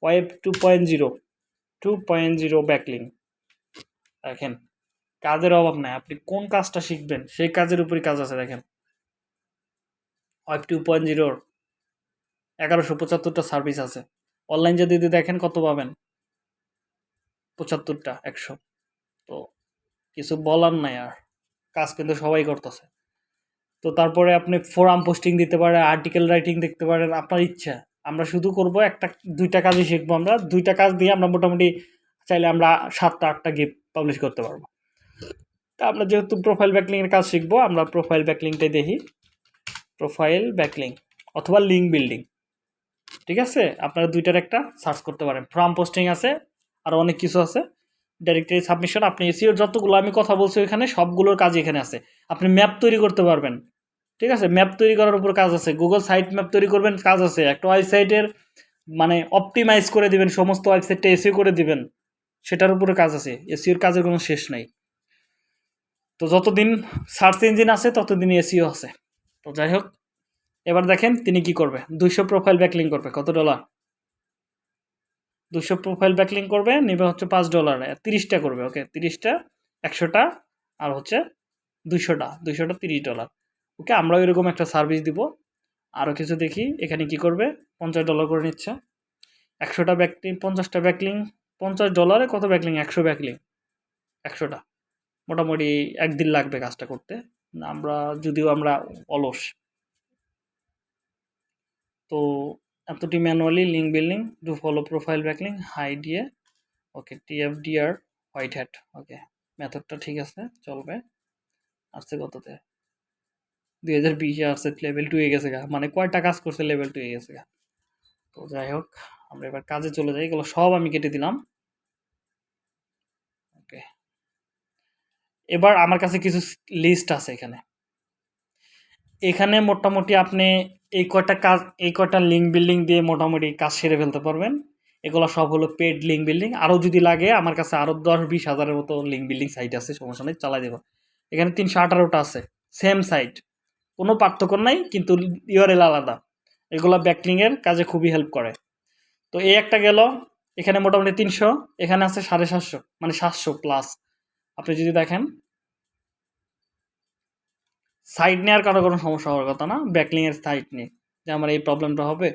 web two point zero two point zero backlink দেখেন, কাজের অভাব নাই। আপনি কোন কাজটা শিখবেন, সেই কাজের উপরই কাজ আছে, দেখেন। ওয়েব টু পয়েন্ট জিরোর এগারোশো পঁচাত্তরটা সার্ভিস আছে। অনলাইন যদি দেখেন, কত পাবেন? পঁচাত্তরটা, একশো। তো কিছু বলার নাই আর। কাজ কিন্তু সবাই করতেছে। তো তারপরে আপনি ফোরাম পোস্টিং দিতে পারেন আর্টিকেল রাইটিং দেখতে পারেন, আপনার ইচ্ছা। আমরা শুধু করব একটা, দুইটা কাজই শিখব আমরা। দুইটা কাজ দিয়ে আমরা মোটামুটি চাইলে আমরা সাতটা, আটটা গিফট পাবলিশ করতে পারব। তা আমরা যেহেতু প্রোফাইল ব্যাকলিংয়ের কাজ শিখব, আমরা প্রোফাইল ব্যাকলিংটাই দেখি। প্রোফাইল ব্যাকলিং অথবা লিঙ্ক বিল্ডিং ঠিক আছে? আপনারা দুইটার একটা সার্চ করতে পারেন। ফ্রাম পোস্টিং আছে, আর অনেক কিছু আছে। ডাইরেক্টরি সাবমিশন আপনি এসিওর যতগুলো, আমি কথা বলছি ওইখানে সবগুলোর কাজ এখানে আছে। আপনি ম্যাপ তৈরি করতে পারবেন। ঠিক আছে? ম্যাপ তৈরি করার উপর কাজ আছে। গুগল সাইট ম্যাপ তৈরি করবেন, কাজ আছে। একটা ওয়েবসাইটের মানে অপটিমাইজ করে দিবেন, সমস্ত ওয়েবসাইটটা এসিও করে দিবেন, সেটার উপরে কাজ আছে। এসিওর কাজের কোনো শেষ নাই। তো যতদিন সার্চ ইঞ্জিন আছে ততদিন এসিও আছে। তো যাই হোক, এবার দেখেন তিনি কি করবে? দুইশো প্রোফাইল ব্যাকলিং করবে। কত ডলার দুশো প্রোফাইল ব্যাকলিং করবে, নেবে হচ্ছে পাঁচ ডলার তিরিশটা করবে ওকে তিরিশটা, একশোটা, আর হচ্ছে দুইশোটা। দুইশোটা তিরিশ ডলার ওকে, আমরাও এরকম একটা সার্ভিস দিব। আরও কিছু দেখি, এখানে কি করবে? পঞ্চাশ ডলার করে নিচ্ছে। একশোটা ব্যাকলিং পঞ্চাশটা ব্যাকলিং পঞ্চাশ ডলারে কত ব্যাকলিং একশো ব্যাকলিং একশোটা। মোটামুটি একদিন লাগবে কাজটা করতে। আমরা, যদিও আমরা অলস। তো এতটি manually link building do follow profile backlink high দিয়ে ওকে টিএফডিআর হোয়াইট হ্যাট ওকে মেথডটা ঠিক আছে, চলবে। আসছে কততে দুই হাজার বিশে আসছে লেভেল টু এ গেছে গা। মানে কয়টা কাজ করছে লেভেল টু এ গেছে গা। তো যাই হোক, আমরা এবার কাজে চলে যাই। এগুলো সব আমি কেটে দিলাম। ওকে। এবার আমার কাছে কিছু লিস্ট আছে এখানে। এখানে মোটামুটি আপনি এই কয়টা কাজ, এই কয়টা লিঙ্ক বিল্ডিং দিয়ে মোটামুটি কাজ সেরে ফেলতে পারবেন। এগুলো সব হলো পেড লিঙ্ক বিল্ডিং আরও যদি লাগে, আমার কাছে আরও দশ বিশ হাজারের মতো লিঙ্ক বিল্ডিং সাইট আছে, সমস্যা নেই, চালাই দেবো। এখানে তিনশো আঠারোটা আছে সেম সাইট কোনো পার্থক্য নাই, কিন্তু ইউআরএল আলাদা। এগুলো ব্যাকলিংয়ের কাজে খুবই হেল্প করে। তো এই একটা গেল, এখানে মোটামুটি তিনশো, এখানে আছে সাড়ে সাতশো মানে সাতশো প্লাস আপনি যদি দেখেন সাইট নেওয়ার কারও কোনো সমস্যা হওয়ার কথা না ব্যাকলিংয়ের সাইট নিয়ে। যে আমার এই প্রবলেমটা হবে।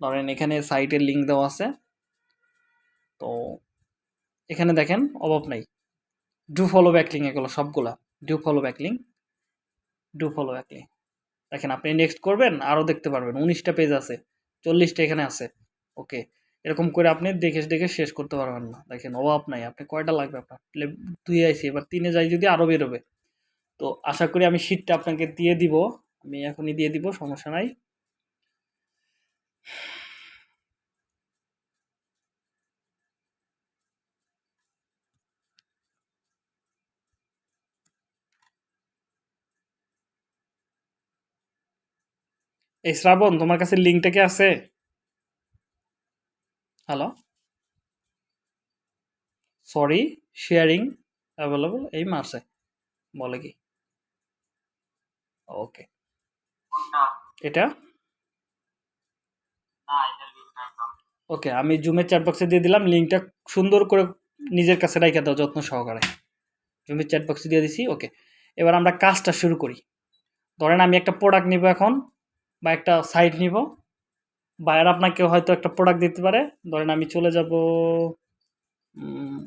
ধরেন এখানে সাইটের লিঙ্ক দেওয়া আছে। তো এখানে দেখেন, অভাব নাই। ডু ফলো ব্যাকলিং এগুলো, সবগুলা। Do follow backlink do follow একলি। দেখেন, আপনি নেক্সট করবেন আরও দেখতে পারবেন। উনিশটা পেজ আছে, চল্লিশটা এখানে আছে। ওকে এরকম করে আপনি দেখে দেখে শেষ করতে পারবেন না। দেখেন, অভাব নাই। আপনি কয়টা লাগবে আপনার? দুই আইসি, এবার তিনে যাই যদি আরও বেরোবে। তো আশা করি আমি শীটটা আপনাকে দিয়ে দিব। আমি এখনই দিয়ে দিব, সমস্যা নাই। এই শ্রাবণ তোমার কাছে লিঙ্কটা কি আছে? হ্যালো সরি শেয়ারিং অ্যাভেলেবল এই মাসে বলে কি? ওকে এটা? ওকে আমি জুমের চ্যাট বক্সে দিয়ে দিলাম লিঙ্কটা সুন্দর করে নিজের কাছে রাখা দাও যত্ন সহকারে। জুমের চ্যাট বক্সে দিয়ে দিছি ওকে এবার আমরা কাজটা শুরু করি। ধরেন আমি একটা প্রোডাক্ট নিব এখন বা একটা সাইট নিব। বায়ার আপনাকে হয়তো একটা প্রোডাক্ট দিতে পারে। ধরেন আমি চলে যাব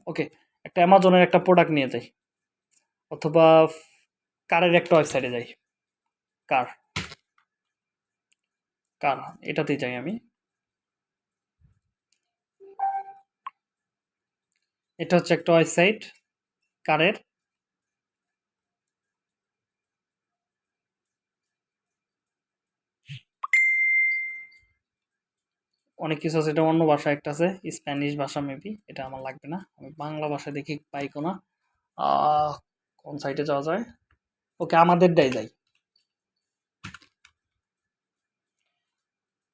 ওকে একটা অ্যামাজনের একটা প্রোডাক্ট নিয়ে যাই। অথবা কারের একটা ওয়েবসাইটে যাই। কার কার এটাতেই যাই আমি। এটা হচ্ছে একটা ওয়েবসাইট কারের অনেক কিছু আছে, এটা অন্য ভাষা একটা আছে স্প্যানিশ ভাষা মেবি এটা আমার লাগবে না। আমি বাংলা ভাষা দেখি পাই কোনা কোন সাইটে যাওয়া যায়? ওকে, আমাদেরটাই যাই।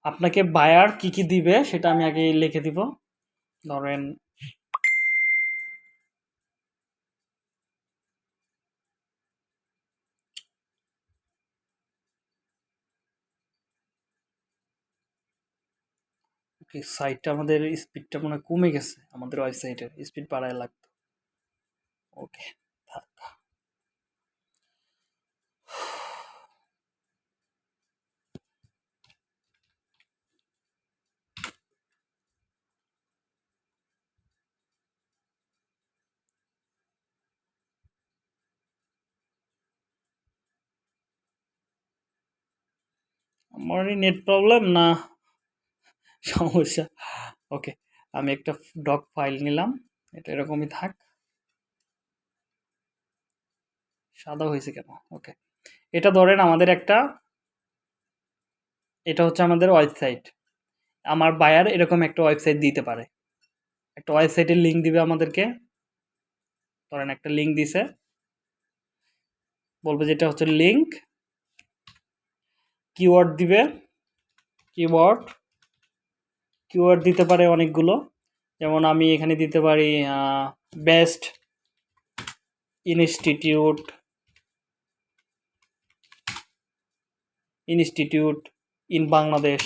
আপনাকে বায়ার কি কি দিবে সেটা আমি আগে লিখে দিব। ধরেন সাইটটা আমাদের স্পিডটা মনে কমে গেছে? আমাদের ওয়েবসাইটের স্পিড বাড়ায় লাগতো। ওকে থাক। আমারই নেট প্রবলেম না? সমস্যা। ওকে, আমি একটা ডক ফাইল নিলাম। এটা এরকমই থাক। সাদা হয়েছে কেন? ওকে, এটা ধরেন আমাদের একটা, এটা হচ্ছে আমাদের ওয়েবসাইট আমার বায়ার এরকম একটা ওয়েবসাইট দিতে পারে। একটা ওয়েবসাইটের লিঙ্ক দিবে আমাদেরকে। ধরেন একটা লিঙ্ক দিছে। বলবে যেটা হচ্ছে লিঙ্ক কিওয়ার্ড দিবে। কিওয়ার্ড কিওয়ার্ড দিতে পারে অনেকগুলো। যেমন আমি এখানে দিতে পারি best institute institute in Bangladesh.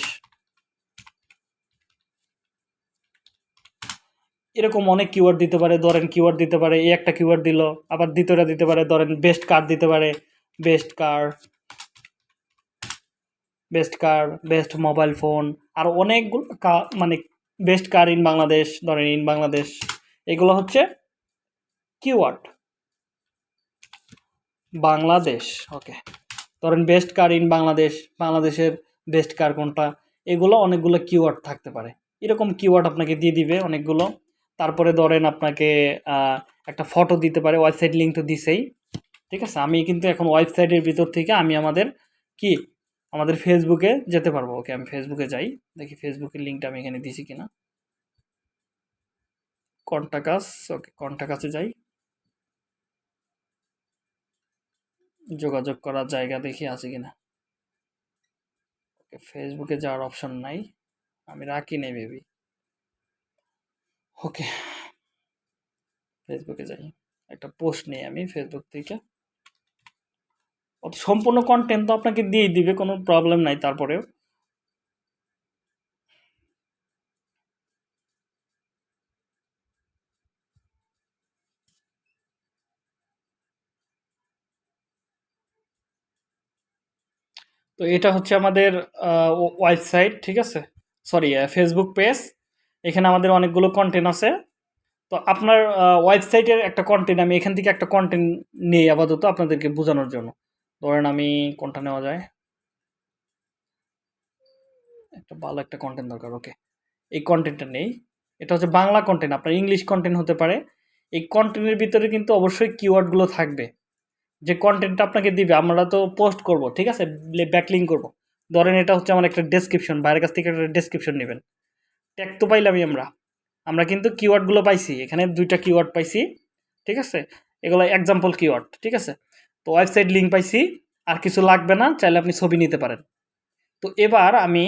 এরকম অনেক কিওয়ার্ড দিতে পারে, ধরেন কিওয়ার্ড দিতে পারে, এই একটা কিওয়ার্ড দিল, আবার দ্বিতীয়টা দিতে পারে, ধরেন বেস্ট কার দিতে পারে, best car best car best mobile phone আর অনেকগুলো মানে বেস্ট কার ইন বাংলাদেশ ধরেন ইন বাংলাদেশ এগুলো হচ্ছে কিওয়ার্ড বাংলাদেশ ওকে ধরেন বেস্ট কার ইন বাংলাদেশ বাংলাদেশের বেস্ট কার কোনটা? এগুলো অনেকগুলো কিওয়ার্ড থাকতে পারে। এরকম কিওয়ার্ড আপনাকে দিয়ে দিবে অনেকগুলো। তারপরে ধরেন আপনাকে একটা ফটো দিতে পারে ওয়েবসাইট লিঙ্ক তো দিছেই। ঠিক আছে? আমি কিন্তু এখন ওয়েবসাইটের ভিতর থেকে আমি আমাদের কি আমাদের ফেসবুকে যেতে পারব। ওকে আমি ফেসবুকে যাই। দেখি ফেসবুকের লিঙ্কটা আমি এখানে দিছি কিনা। কন্টাকাস ওকে কন্টাকাসে যাই। যোগাযোগ করার জায়গা দেখি আছে কিনা। ওকে ফেসবুকে যাওয়ার অপশন নাই। আমি রাখি নেই বেবি ওকে ফেসবুকে যাই। একটা পোস্ট নেই আমি ফেসবুক থেকে। সম্পূর্ণ কন্টেন্ট তো আপনাকে দিয়েই দিবে, কোনো প্রবলেম নাই তারপরেও। তো এটা হচ্ছে আমাদের ওয়েবসাইট ঠিক আছে? সরি ফেসবুক পেজ এখানে আমাদের অনেকগুলো কন্টেন্ট আছে। তো আপনার ওয়েবসাইটের একটা কন্টেন্ট আমি এখান থেকে একটা কন্টেন্ট নেই আপাতত আপনাদেরকে বোঝানোর জন্য। ধরেন আমি কোনটা নেওয়া যায়। একটা ভালো একটা কন্টেন্ট দরকার ওকে এই কন্টেন্টটা নেই। এটা হচ্ছে বাংলা কন্টেন্ট আপনার ইংলিশ কন্টেন্ট হতে পারে। এই কন্টেন্টের ভিতরে কিন্তু অবশ্যই কিওয়ার্ডগুলো থাকবে। যে কন্টেন্টটা আপনাকে দিবে, আমরা তো পোস্ট করব, ঠিক আছে? ব্যাকলিং করব। ধরেন এটা হচ্ছে আমার একটা ডেসক্রিপশন বাইরের কাছ থেকে একটা ডেসক্রিপশন নেবেন। ট্যাগ তো পাইলামই আমরা। আমরা কিন্তু কিওয়ার্ডগুলো পাইছি। এখানে দুইটা কিওয়ার্ড পাইছি, ঠিক আছে? এগুলো এক্সাম্পল কিওয়ার্ড ঠিক আছে? তো ওয়েবসাইট লিঙ্ক পাইছি, আর কিছু লাগবে না, চাইলে আপনি ছবি নিতে পারেন। তো এবার আমি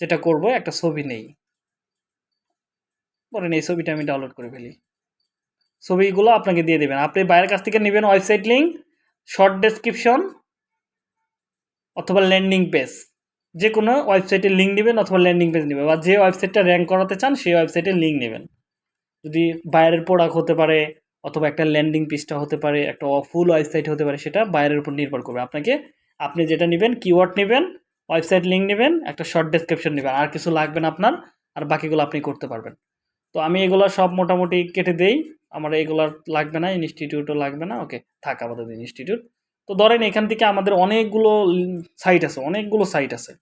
যেটা করব, একটা ছবি নেই। বলেন এই ছবিটা আমি ডাউনলোড করে ফেলি। ছবিগুলো আপনাকে দিয়ে দেবেন। আপনি বাইরের কাছ থেকে নেবেন ওয়েবসাইট লিঙ্ক শর্ট ডেসক্রিপশন অথবা ল্যান্ডিং পেজ যে কোনো ওয়েবসাইটের লিঙ্ক নেবেন অথবা ল্যান্ডিং পেজ নেবেন, বা যে ওয়েবসাইটটা র্যাঙ্ক করাতে চান, সেই ওয়েবসাইটের লিঙ্ক নেবেন। যদি বাইরের প্রোডাক্ট হতে পারে অথবা একটা ল্যান্ডিং পিসটা হতে পারে, একটা ফুল ওয়েবসাইট হতে পারে, সেটা বাইরের উপর নির্ভর করবে। আপনাকে, আপনি যেটা নেবেন কিওয়ার্ড নেবেন ওয়েবসাইট লিঙ্ক নেবেন, একটা শর্ট ডেসক্রিপশন নেবেন। আর কিছু লাগবে না আপনার, আর বাকিগুলো আপনি করতে পারবেন। তো আমি এগুলো সব মোটামুটি কেটে দেই। আমার এগুলো লাগবে না ইনস্টিটিউটও লাগবে না। ওকে থাক আমাদের ইনস্টিটিউট তো ধরেন এখান থেকে আমাদের অনেকগুলো সাইট আছে, অনেকগুলো সাইট আছে।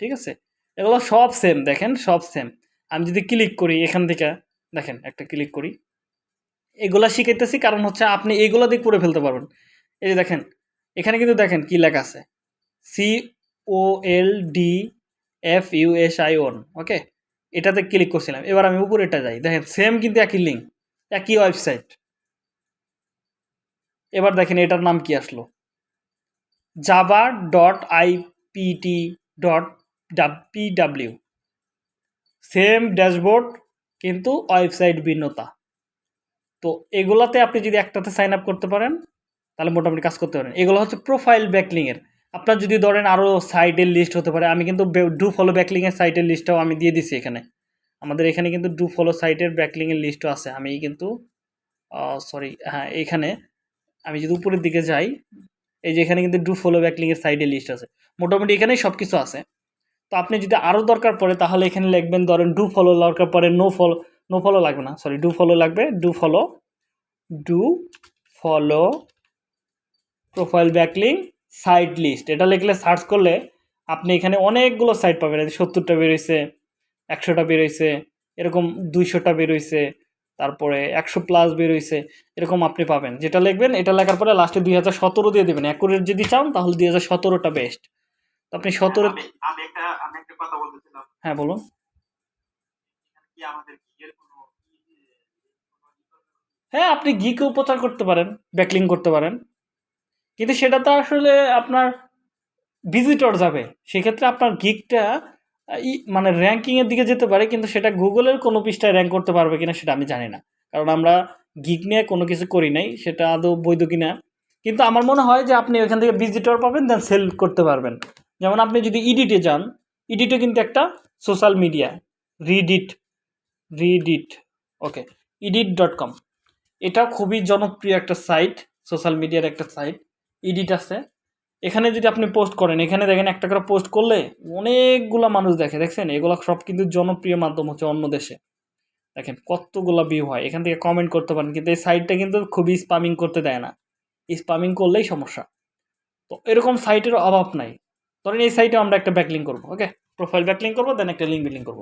ঠিক আছে? এগুলো সব সেম দেখেন, সব সেম আমি যদি ক্লিক করি এখান থেকে, দেখেন, একটা ক্লিক করি। এগুলা শিখাইতেছি, কারণ হচ্ছে আপনি এগুলো দিয়ে করে ফেলতে পারবেন। এই যে দেখেন, এখানে কিন্তু দেখেন কি লেখা আছে। C O L D F U S I N okay এটাতে ক্লিক করছিলাম। এবার আমি উপরেটা যাই। দেখেন সেম কিন্তু একই লিঙ্ক একই ওয়েবসাইট এবার দেখেন, এটার নাম কি আসলো? Java dot IPT dot PW same dashboard কিন্তু ওয়েবসাইট ভিন্নতা। তো এগুলাতে আপনি যদি একটাতে সাইন আপ করতে পারেন, তাহলে মোটামুটি কাজ করতে পারেন। এগুলো হচ্ছে প্রোফাইল ব্যাকলিংয়ের আপনার যদি ধরেন আরও সাইটের লিস্ট হতে পারে, আমি কিন্তু ডু ফলো ব্যাকলিংয়ের সাইটের লিস্টটাও আমি দিয়ে দিছি এখানে। আমাদের এখানে কিন্তু ডু ফলো সাইটের ব্যাকলিংয়ের লিস্টও আছে। আমি কিন্তু সরি হ্যাঁ এখানে আমি যদি উপরের দিকে যাই, এই যে এখানে কিন্তু ডু ফলো ব্যাকলিংয়ের সাইডের লিস্ট আছে। মোটামুটি এখানেই সব কিছু আছে। তো আপনি যদি আরও দরকার পড়ে, তাহলে এখানে লিখবেন, ধরেন ডু ফলো দরকার পড়ে নো ফলো নো ফলো লাগবে না সরি ডু ফলো লাগবে do follow do follow profile backlink site list এটা লিখলে সার্চ করলে আপনি এখানে অনেকগুলো সাইট পাবেন সত্তরটা বেরোইছে একশোটা বেরোইছে এরকম দুইশোটা বেরোইছে তারপরে একশো প্লাস বের হইছে এরকম আপনি পাবেন। যেটা লিখবেন এটা লেখার পরে লাস্টে দুই হাজার সতেরো দিয়ে দেবেন। অ্যাকুরেট যদি চান তাহলে দুই হাজার সতেরোটা বেস্ট তো আপনি সতেরো হ্যাঁ বলুন। কি আমাদের হ্যাঁ আপনি গিকেও প্রচার করতে পারেন ব্যাকলিং করতে পারেন। কিন্তু সেটা তো আসলে আপনার ভিজিটর যাবে। সেক্ষেত্রে আপনার গিকটা মানে র্যাঙ্কিংয়ের দিকে যেতে পারে, কিন্তু সেটা গুগলের কোনো পৃষ্ঠায় র্যাঙ্ক করতে পারবে কিনা সেটা আমি জানি না। কারণ আমরা গিক নিয়ে কোনো কিছু করি নাই, সেটা আদৌ বৈধ কিনা। কিন্তু আমার মনে হয় যে আপনি ওইখান থেকে ভিজিটর পাবেন দেন সেল করতে পারবেন। যেমন আপনি যদি ইডিটে যান ইডিটে কিন্তু একটা social media Reddit Reddit okay Reddit dot com এটা খুবই জনপ্রিয় একটা সাইট সোশ্যাল মিডিয়ার একটা সাইট ইডিট আছে। এখানে যদি আপনি পোস্ট করেন, এখানে দেখেন একটা করে পোস্ট করলে অনেকগুলো মানুষ দেখে। দেখছেন? এগুলো সব কিন্তু জনপ্রিয় মাধ্যম হচ্ছে অন্য দেশে। দেখেন কতগুলো ভিউ হয়। এখান থেকে কমেন্ট করতে পারেন, কিন্তু এই সাইটটা কিন্তু খুবই স্পামিং করতে দেয় না। স্পামিং করলেই সমস্যা। তো এরকম সাইটের অভাব নাই। ধরেন এই সাইটে আমরা একটা ব্যাকলিং করব ওকে প্রোফাইল ব্যাকলিং করব দেন একটা লিঙ্ক বিলিং করব।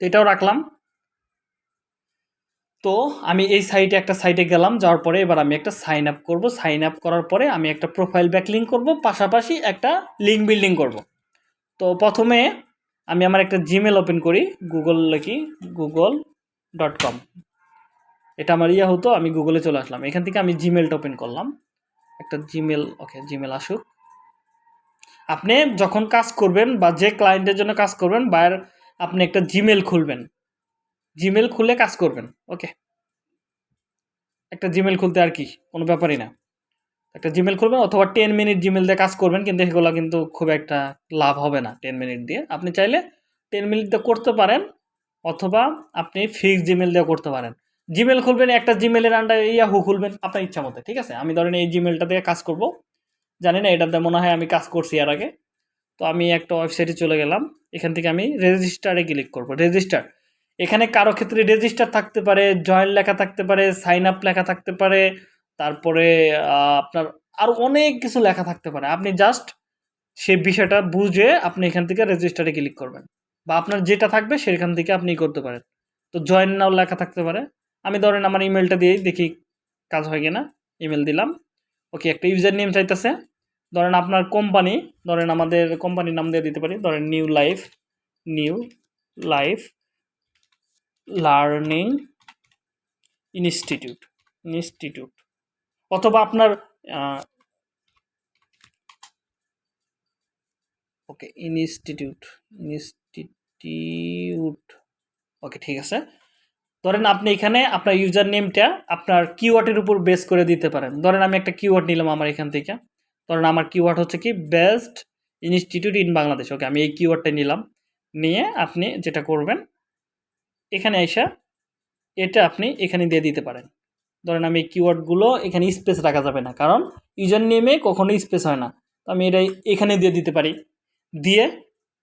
তো এটাও রাখলাম। তো আমি এই সাইটে একটা সাইটে গেলাম, যাওয়ার পরে এবার আমি একটা সাইন আপ করব। সাইন আপ করার পরে আমি একটা প্রোফাইল ব্যাক লিঙ্ক করব, পাশাপাশি একটা লিঙ্ক বিল্ডিং করব। তো প্রথমে আমি আমার একটা জিমেল ওপেন করি গুগল লিখি গুগল ডট কম এটা আমার ইয়ে হতো, আমি গুগলে চলে আসলাম। এখান থেকে আমি জিমেলটা ওপেন করলাম। একটা জিমেল ওকে জিমেল আসুক। আপনি যখন কাজ করবেন বা যে ক্লায়েন্টের জন্য কাজ করবেন বায়ের আপনি একটা জিমেল খুলবেন। জিমেল খুলে কাজ করবেন ওকে একটা জিমেল খুলতে আর কি, কোনো ব্যাপারই না। একটা জিমেল খুলবেন অথবা টেন মিনিট জিমেল দিয়ে কাজ করবেন, কিন্তু এগুলো কিন্তু খুব একটা লাভ হবে না টেন মিনিট দিয়ে। আপনি চাইলে টেন মিনিট দিয়ে করতে পারেন, অথবা আপনি ফিক্স জিমেল দিয়ে করতে পারেন। জিমেল খুলবেন, একটা জিমেলের আন্ডারে ইয়াহু খুলবেন, আপনার ইচ্ছা মতো, ঠিক আছে? আমি ধরেন এই জিমেলটা দিয়ে কাজ করব। জানি না এটাতে মনে হয় আমি কাজ করছি এর আগে। তো আমি একটা ওয়েবসাইটে চলে গেলাম, এখান থেকে আমি রেজিস্টারে ক্লিক করব। রেজিস্টার এখানে কারও ক্ষেত্রে রেজিস্টার থাকতে পারে জয়েন লেখা থাকতে পারে সাইন আপ লেখা থাকতে পারে, তারপরে আপনার আরও অনেক কিছু লেখা থাকতে পারে। আপনি জাস্ট সেই বিষয়টা বুঝে আপনি এখান থেকে রেজিস্টারে ক্লিক করবেন। বা আপনার যেটা থাকবে সেখান থেকে আপনি করতে পারেন। তো জয়েন নাও লেখা থাকতে পারে। আমি ধরেন আমার ইমেলটা দিয়েই দেখি কাজ হয় কিনা। ইমেল দিলাম। ওকে একটা ইউজার নেম চাইতেছে। ধরেন আপনার কোম্পানি ধরেন আমাদের কোম্পানির নাম দিয়ে দিতে পারি। ধরেন new life new life learning institute institute, অথবা আপনার ওকে, ইনস্টিটিউট ইনস্টিটিউট, ওকে, ঠিক আছে। ধরেন আপনি এখানে আপনার ইউজার নেমটা আপনার কিওয়ার্ডের উপর বেস করে দিতে পারেন। ধরেন আমি একটা কিওয়ার্ড নিলাম আমার এখান থেকে। ধরেন আমার কিওয়ার্ড হচ্ছে কি best institute in Bangladesh. Okay, আমি এই কিওয়ার্ডটা নিলাম। নিয়ে আপনি যেটা করবেন এখানে এসে এটা আপনি এখানে দিয়ে দিতে পারেন। ধরেন আমি কিওয়ার্ডগুলো এখানে স্পেস রাখা যাবে না, কারণ ইউজার নেমে কখনোই স্পেস হয় না। তো আমি এটা এখানে দিয়ে দিতে পারি। দিয়ে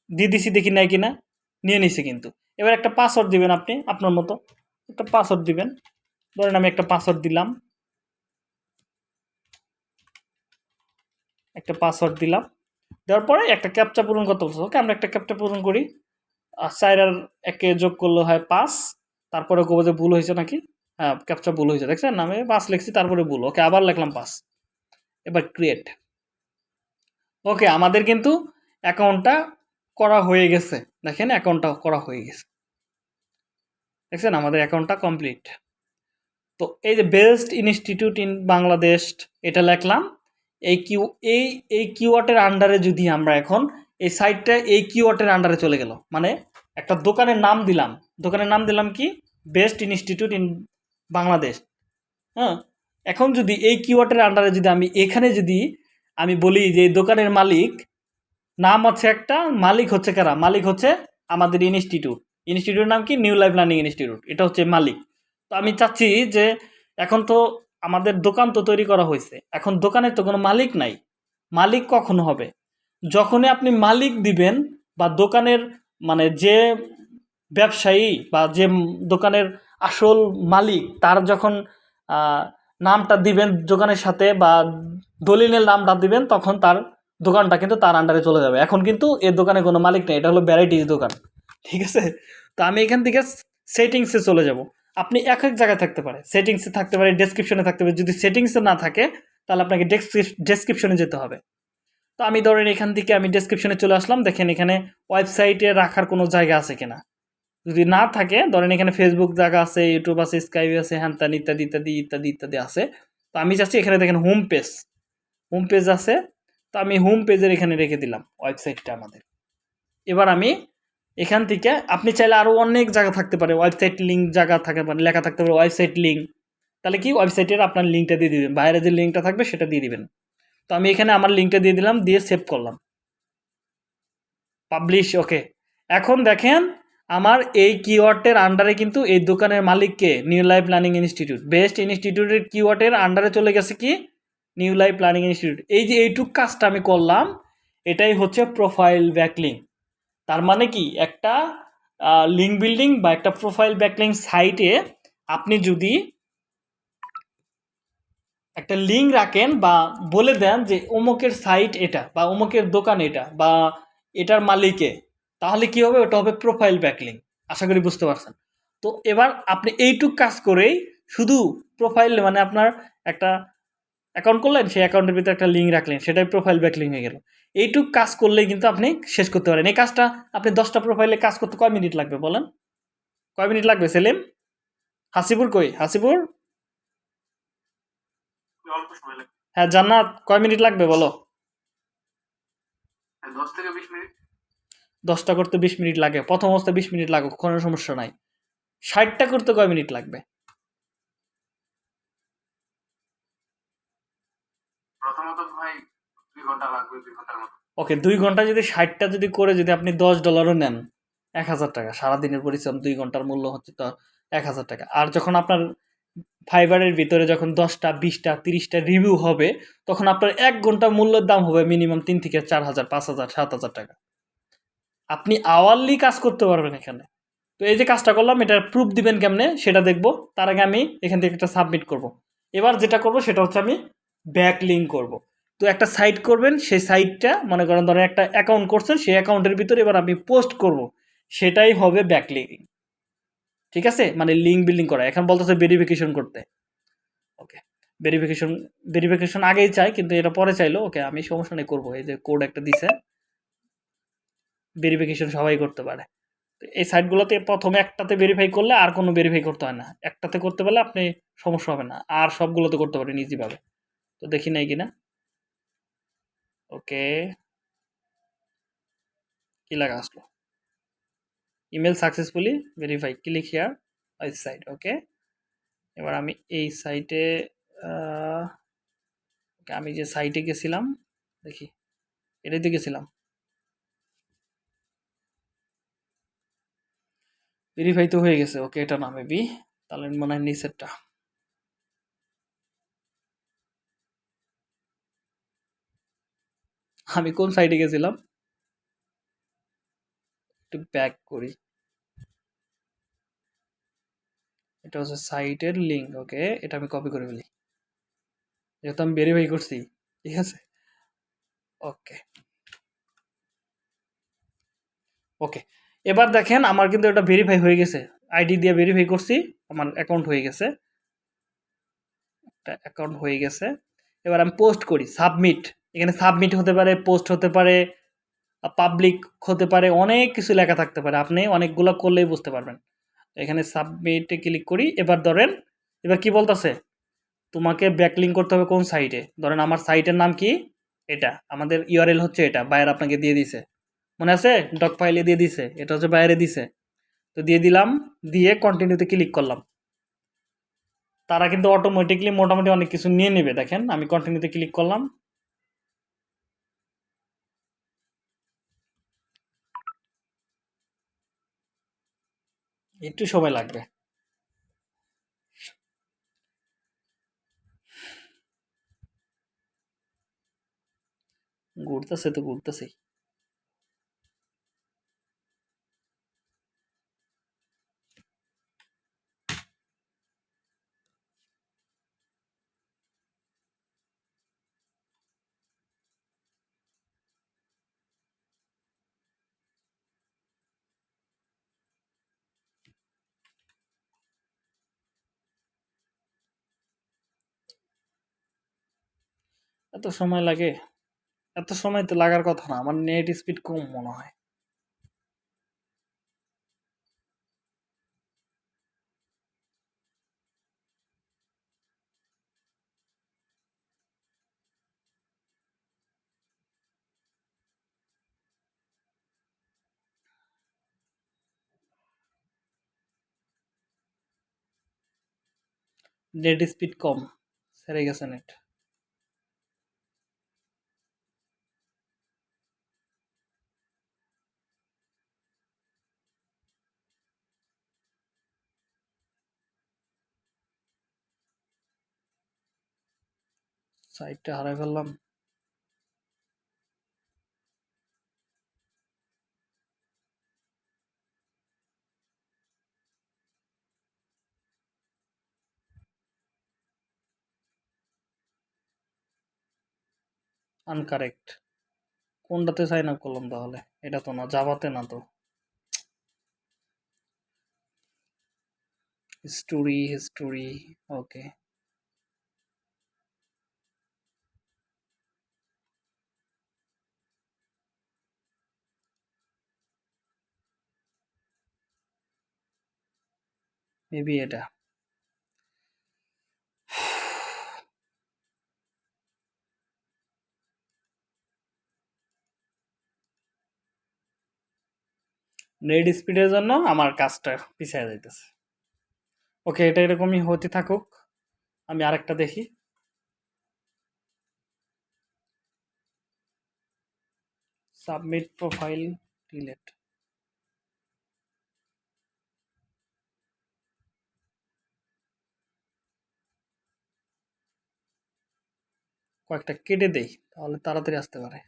দিয়ে দিছি দেখি নাই কিনা, নিয়ে নিছি কিন্তু। এবার একটা পাসওয়ার্ড দিবেন আপনি, আপনার মতো। একটা পাসওয়ার্ড দিবেন। ধরেন আমি একটা পাসওয়ার্ড দিলাম। একটা পাসওয়ার্ড দিলাম। দেওয়ার পরে একটা ক্যাপচা পূরণ করতে বলছে, ওকে আমরা একটা ক্যাপচা পূরণ করি। চার আর একে যোগ করলে হয় পাঁচ, তারপরে কবো যে ভুল হয়েছে নাকি? হ্যাঁ ক্যাপচা ভুল হয়েছে, দেখছেন? আমি পাঁচ লিখছি, তারপরে ভুল। ওকে, আবার লিখলাম পাঁচ। এবার ক্রিয়েট ওকে, আমাদের কিন্তু অ্যাকাউন্টটা করা হয়ে গেছে। দেখেন অ্যাকাউন্টটা করা হয়ে গেছে। দেখছেন? আমাদের অ্যাকাউন্টটা কমপ্লিট তো এই যে বেস্ট ইনস্টিটিউট ইন বাংলাদেশ এটা লিখলাম। এই কিউ, এই এই কিওয়ার্ডের আন্ডারে যদি আমরা এখন এই সাইটটা এই কিওয়ার্ডের আন্ডারে চলে গেল। মানে একটা দোকানের নাম দিলাম। দোকানের নাম দিলাম কি? Best institute in Bangladesh. হ্যাঁ? এখন যদি এই কিওয়ার্ডের আন্ডারে যদি আমি, এখানে যদি আমি বলি যে দোকানের মালিক, নাম হচ্ছে একটা, মালিক হচ্ছে কারা? মালিক হচ্ছে আমাদের ইনস্টিটিউট। ইনস্টিটিউটের নাম কি? New life learning institute. এটা হচ্ছে মালিক। তো আমি চাচ্ছি যে এখন তো আমাদের দোকান তো তৈরি করা হয়েছে। এখন দোকানের তো কোনো মালিক নাই। মালিক কখন হবে? যখনই আপনি মালিক দিবেন বা দোকানের মানে যে ব্যবসায়ী বা যে দোকানের আসল মালিক, তার যখন নামটা দিবেন দোকানের সাথে বা দলিলের নামটা দিবেন, তখন তার দোকানটা কিন্তু তার আন্ডারে চলে যাবে। এখন কিন্তু এর দোকানে কোনো মালিক নেই, এটা হলো ভ্যারাইটিস দোকান, ঠিক আছে? তো আমি এখান থেকে সেটিংসে চলে যাব। আপনি এক এক জায়গায় থাকতে পারে সেটিংসে থাকতে পারে ডেসক্রিপশনে থাকতে পারে, যদি সেটিংসে না থাকে, তাহলে আপনাকে ডেসক্রিপশনে যেতে হবে। তো আমি ধরেন এখান থেকে আমি ডেসক্রিপশনে চলে আসলাম। দেখেন এখানে ওয়েবসাইটে রাখার কোনো জায়গা আছে কিনা। যদি না থাকে, ধরেন এখানে ফেসবুক জায়গা আছে ইউটিউব আছে স্কাইপ আছে, হ্যান ত্যান ইত্যাদি ইত্যাদি ইত্যাদি ইত্যাদি আছে। তো আমি চাচ্ছি এখানে দেখেন হোম পেজ হোম পেজ আছে। তো আমি হোম পেজের এখানে রেখে দিলাম ওয়েবসাইটটা আমাদের। এবার আমি এখান থেকে, আপনি চাইলে আরও অনেক জায়গা থাকতে পারে। ওয়েবসাইট লিঙ্ক জায়গা থাকতে পারে, লেখা থাকতে পারে ওয়েবসাইট লিঙ্ক তাহলে কি? ওয়েবসাইটের আপনার লিঙ্কটা দিয়ে দিবেন। বাইরে যে লিঙ্কটা থাকবে, সেটা দিয়ে দিবেন। তো আমি এখানে আমার লিঙ্কটা দিয়ে দিলাম, দিয়ে সেভ করলাম। পাবলিশ ওকে এখন দেখেন, আমার এই কিওয়ার্ডের আন্ডারে কিন্তু এই দোকানের মালিককে new life planning institute best ইনস্টিটিউটের কিওয়ার্ডের আন্ডারে চলে গেছে কি? নিউ লাইফ প্ল্যানিং ইনস্টিটিউট এই যে এইটুক কাজটা আমি করলাম, এটাই হচ্ছে প্রোফাইল ব্যাকলিং তার মানে কি? একটা লিঙ্ক বিল্ডিং বা একটা প্রোফাইল ব্যাকলিং সাইটে আপনি যদি একটা লিঙ্ক রাখেন বা বলে দেন যে অমুকের সাইট এটা বা অমুকের দোকান এটা বা এটার মালিকে। তাহলে কি হবে? ওটা হবে প্রোফাইল ব্যাকলিং আশা করি বুঝতে পারছেন। তো এবার আপনি এইটুক কাজ করেই শুধু প্রোফাইল মানে আপনার একটা অ্যাকাউন্ট করলেন, সেই অ্যাকাউন্টের ভিতরে একটা লিঙ্ক রাখলেন, সেটাই প্রোফাইল ব্যাকলিং হয়ে গেল। এইটুক কাজ করলেই কিন্তু আপনি শেষ করতে পারেন। এই কাজটা আপনি দশটা প্রোফাইলে কাজ করতে কয় মিনিট লাগবে বলেন? কয় মিনিট লাগবে? সেলিম? হাসিপুর কই? হাসিপুর অল্প সময় লাগে হ্যাঁ জান্নাত কয় মিনিট লাগবে বলো? দশটা করতে বিশ মিনিট লাগে প্রথম অবস্থায় বিশ মিনিট লাগুক কোনো সমস্যা নাই। ষাটটা করতে কয় মিনিট লাগবে? ওকে দুই ঘণ্টা যদি ষাটটা যদি করে যদি আপনি দশ ডলারও নেন এক হাজার টাকা সারাদিনের পরিশ্রম দুই ঘণ্টার মূল্য হচ্ছে তো এক হাজার টাকা। আর যখন আপনার ফাইবারের ভিতরে যখন দশটা, বিশটা, তিরিশটা রিভিউ হবে, তখন আপনার এক ঘণ্টা মূল্যের দাম হবে মিনিমাম তিন থেকে চার হাজার, পাঁচ হাজার, সাত হাজার টাকা। আপনি আওয়ারলি কাজ করতে পারবেন এখানে। তো এই যে কাজটা করলাম, এটার প্রুফ দিবেন কেমনে, সেটা দেখব। তার আগে আমি এখান থেকে একটা সাবমিট করব। এবার যেটা করব, সেটা হচ্ছে আমি ব্যাক লিঙ্ক করব। তো একটা সাইট করবেন, সেই সাইটটা মনে করেন ধরেন একটা অ্যাকাউন্ট করছেন, সেই অ্যাকাউন্টের ভিতরে এবার আমি পোস্ট করব। সেটাই হবে ব্যাক লিঙ্কিং ঠিক আছে? মানে লিঙ্ক বিল্ডিং করা। এখন বলতেছে ভেরিফিকেশন করতে। ওকে ভেরিফিকেশন ভেরিফিকেশন আগেই চাই, কিন্তু এটা পরে চাইলো। ওকে আমি সমস্যা নেই, করব। এই যে কোড একটা দিছে। ভেরিফিকেশন সবাই করতে পারে। এই সাইটগুলোতে প্রথমে একটাতে ভেরিফাই করলে আর কোনো ভেরিফাই করতে হয় না। একটাতে করতে পারলে আপনি সমস্যা হবে না। আর সবগুলোতে করতে পারেন ইজিভাবে তো দেখি নাই কিনা। ওকে কি লাগা আসলো? Email successfully verify click here website okay এবার আমি এই সাইটে আমি যে সাইটে গেছিলাম, দেখি এটাতে গেছিলাম। ভেরিফাই তো হয়ে গেছে ওকে এটা না মেবি তাহলে মনে হয় নিচেরটা। আমি কোন সাইটে গেছিলাম? একটু ব্যাক করি। এটা হচ্ছে সাইটের লিঙ্ক ওকে এটা আমি কপি করে ফেলি। যেহেতু আমি ভেরিফাই করছি, ঠিক আছে? ওকে ওকে এবার দেখেন আমার কিন্তু এটা ভেরিফাই হয়ে গেছে। আইডি দিয়ে ভেরিফাই করছি, আমার অ্যাকাউন্ট হয়ে গেছে। একটা অ্যাকাউন্ট হয়ে গেছে। এবার আমি পোস্ট করি সাবমিট এখানে সাবমিট হতে পারে পোস্ট হতে পারে পাবলিক হতে পারে, অনেক কিছু লেখা থাকতে পারে। আপনি অনেকগুলো করলেই বুঝতে পারবেন। এখানে সাবমিটে ক্লিক করি, এবার ধরেন, এবার কি বলতেছে? তোমাকে ব্যাকলিং করতে হবে কোন সাইটে ধরেন আমার সাইটের নাম কি? এটা। আমাদের ইউআরএল হচ্ছে এটা বাইরে আপনাকে দিয়ে দিছে। মনে আছে? ডক ফাইলে দিয়ে দিছে। এটা হচ্ছে বাইরে দিছে। তো দিয়ে দিলাম, দিয়ে কন্টিনিউতে ক্লিক করলাম। তারা কিন্তু অটোমেটিকলি মোটামুটি অনেক কিছু নিয়ে নেবে। দেখেন, আমি কন্টিনিউতে ক্লিক করলাম। একটু সময় লাগবে। ঘুরতেছে তো ঘুরতেছেই। এত সময় লাগে, এত সময় তো লাগার কথা না, আমার নেট স্পিড কম মনে হয়। নেট স্পিড কম, সেরে গেছে নেট সাইটটা হারাই ফেললাম। আনকারেক্ট কোনটাতে সাইন আপ করলাম তাহলে? এটা তো না জাভাতে না তো। হিস্টোরি হিস্টোরি ওকে মেবি এটা। নেট স্পিডের জন্য আমার কাজটা পিছিয়ে যাইতেছে। ওকে এটা এরকমই হতে থাকুক। আমি আরেকটা দেখি। সাবমিট প্রোফাইল ডিলেট কয়েকটা কেটে দেই, তাহলে তাড়াতাড়ি আসতে পারে।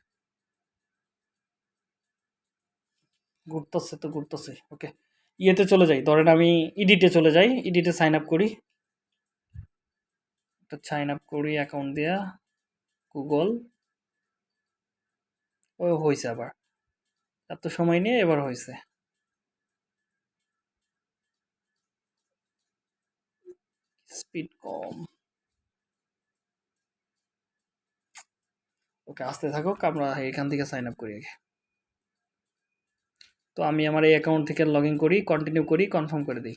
ঘুরতেছে তো ঘুরতেছে, ওকে। ইয়েতে চলে যাই, ধরেন আমি ইডিটে চলে যাই ইডিটে সাইন আপ করি। একটা সাইন আপ করি অ্যাকাউন্ট দিয়া গুগল ও হয়েছে আবার। এত সময় নিয়ে এবার হয়েছে স্পিড কম। ওকে, আসতে থাকুক, আমরা এখান থেকে সাইন আপ করি আগে। তো আমি আমার এই অ্যাকাউন্ট থেকে লগ ইন করি কন্টিনিউ করি কনফার্ম করে দিই।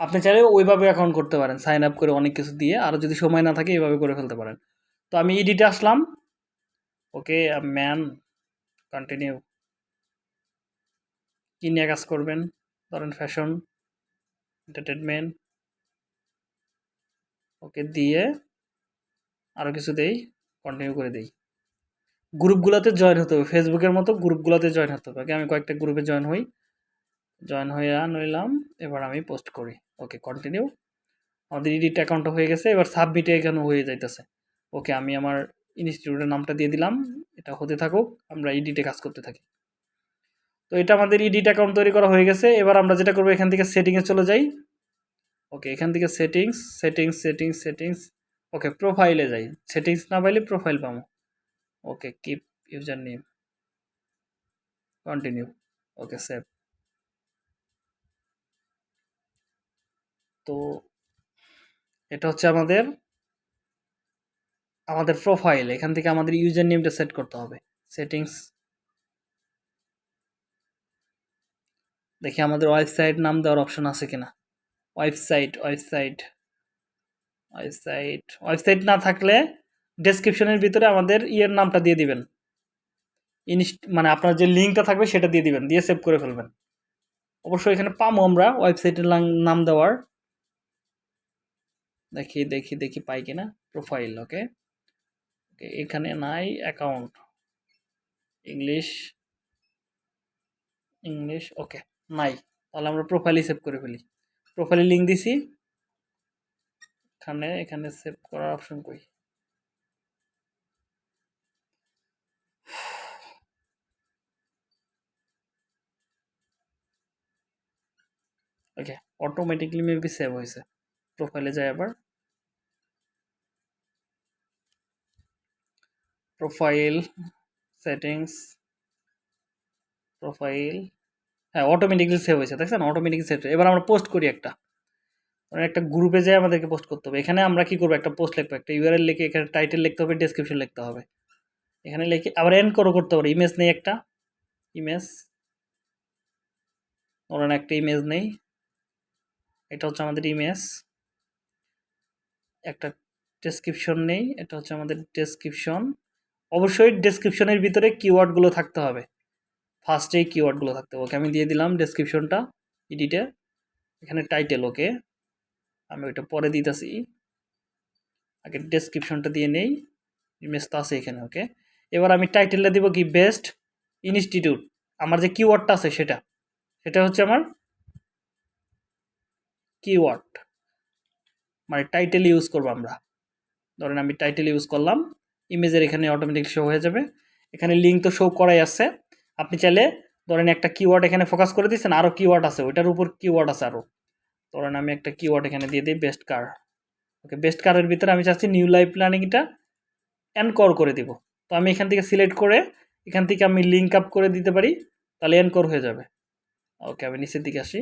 আপনি চাইলে ওইভাবে অ্যাকাউন্ট করতে পারেন সাইন আপ করে অনেক কিছু দিয়ে, আর যদি সময় না থাকে, এইভাবে করে ফেলতে পারেন। তো আমি ইডিটে আসলাম। ওকে ম্যান কন্টিনিউ কী নিয়ে কাজ করবেন? ধরেন ফ্যাশন এন্টারটেনমেন্ট ওকে, দিয়ে আরও কিছু দেই। কন্টিনিউ করে দেই। গ্রুপগুলোতে জয়েন হতে হবে। ফেসবুকের মতো গ্রুপগুলোতে জয়েন হতে হবে। আগে আমি কয়েকটা গ্রুপে জয়েন হই। জয়েন হয়ে নইলাম। এবার আমি পোস্ট করি। ওকে কন্টিনিউ আমাদের এডিট অ্যাকাউন্টটা হয়ে গেছে। এবার সাবমিটে এখানে হয়ে যাইতেছে। ওকে আমি আমার ইনস্টিটিউটের নামটা দিয়ে দিলাম। এটা হতে থাকুক। আমরা এডিটে কাজ করতে থাকি। তো এটা আমাদের এডিট অ্যাকাউন্ট তৈরি করা হয়ে গেছে। এবার আমরা যেটা করব, এখান থেকে সেটিংয়ে চলে যাই। ওকে এখান থেকে settings settings settings settings okay প্রোফাইলে যাই। সেটিংস না পাইলে প্রোফাইল পাবো। Okay keep user name continue okay save তো এটা হচ্ছে আমাদের আমাদের প্রোফাইল এখান থেকে আমাদের ইউজার নেমটা সেট করতে হবে। সেটিংস দেখি আমাদের ওয়েবসাইট নাম দেওয়ার অপশন আছে কিনা। ওয়েবসাইট ওয়েবসাইট ওয়েবসাইট ওয়েবসাইট না থাকলে ডেসক্রিপশনের ভিতরে আমাদের ইয়ের নামটা দিয়ে দিবেন। ইনস্ট মানে আপনার যে লিঙ্কটা থাকবে সেটা দিয়ে দিবেন, দিয়ে সেভ করে ফেলবেন। অবশ্যই এখানে পামো আমরা ওয়েবসাইটের নাম দেওয়ার। দেখি দেখি দেখি পাই কিনা। প্রোফাইল ওকে ওকে এখানে নাই অ্যাকাউন্ট ইংলিশ ইংলিশ ওকে নাই। তাহলে আমরা প্রোফাইলই সেভ করে ফেলি। প্রোফাইলে লিঙ্ক দিছি। এখানে এখানে সেভ করার অপশন কই? ওকে অটোমেটিকলি মেবি সেভ হয়েছে। প্রোফাইলে যাই আবার। প্রোফাইল সেটিংস প্রোফাইল হ্যাঁ অটোমেটিকলি সেভ হয়েছে। দেখছেন? অটোমেটিকলি সেভ এবার আমরা পোস্ট করি একটা। একটা গ্রুপে যেয়ে আমাদেরকে পোস্ট করতে হবে। এখানে আমরা কি করব? একটা পোস্ট লিখব, একটা ইউআরএল লিখে এখানে টাইটেল লিখতে হবে ডেসক্রিপশন লিখতে হবে। এখানে লিখে আবার এন্ড করো, করতে পারো। ইমেজ নেই একটা। ইমেজ ধরেন একটা ইমেজ নেই। এটা হচ্ছে আমাদের ইমেজ একটা ডেসক্রিপশন নেই, এটা হচ্ছে আমাদের ডেসক্রিপশন অবশ্যই ডেসক্রিপশনের ভিতরে কিওয়ার্ডগুলো থাকতে হবে। ফার্স্টেই কিওয়ার্ডগুলো থাকতে হবে। ওকে, আমি দিয়ে দিলাম ডেসক্রিপশনটা এডিটে এখানে টাইটেল ওকে। আমি ওইটা পরে দিতেছি। আগে ডেসক্রিপশনটা দিয়ে নেই ইমেজ তো আছে এখানে ওকে এবার আমি টাইটেলটা দিব কি বেস্ট ইনস্টিটিউট আমার যে কিওয়ার্ডটা আছে সেটা সেটা হচ্ছে আমার কিওয়ার্ড মানে টাইটেল ইউজ করব আমরা। ধরেন আমি টাইটেল ইউজ করলাম ইমেজের এখানে অটোমেটিক শো হয়ে যাবে। এখানে লিঙ্ক তো শো করাই আছে। আপনি চাইলে ধরেন একটা কিওয়ার্ড এখানে ফোকাস করে দিচ্ছেন আরও কিওয়ার্ড আছে, ওইটার উপর কিওয়ার্ড আছে আরও ধরেন আমি একটা কিওয়ার্ড এখানে দিয়ে দিই বেস্ট কার ওকে বেস্ট কারের ভিতরে আমি চাচ্ছি নিউ লাইফ প্ল্যানিংটা এনকর করে দিব। তো আমি এখান থেকে সিলেক্ট করে এখান থেকে আমি লিঙ্ক আপ করে দিতে পারি, তাহলে এনকর হয়ে যাবে। ওকে আমি নিচের দিকে আসি।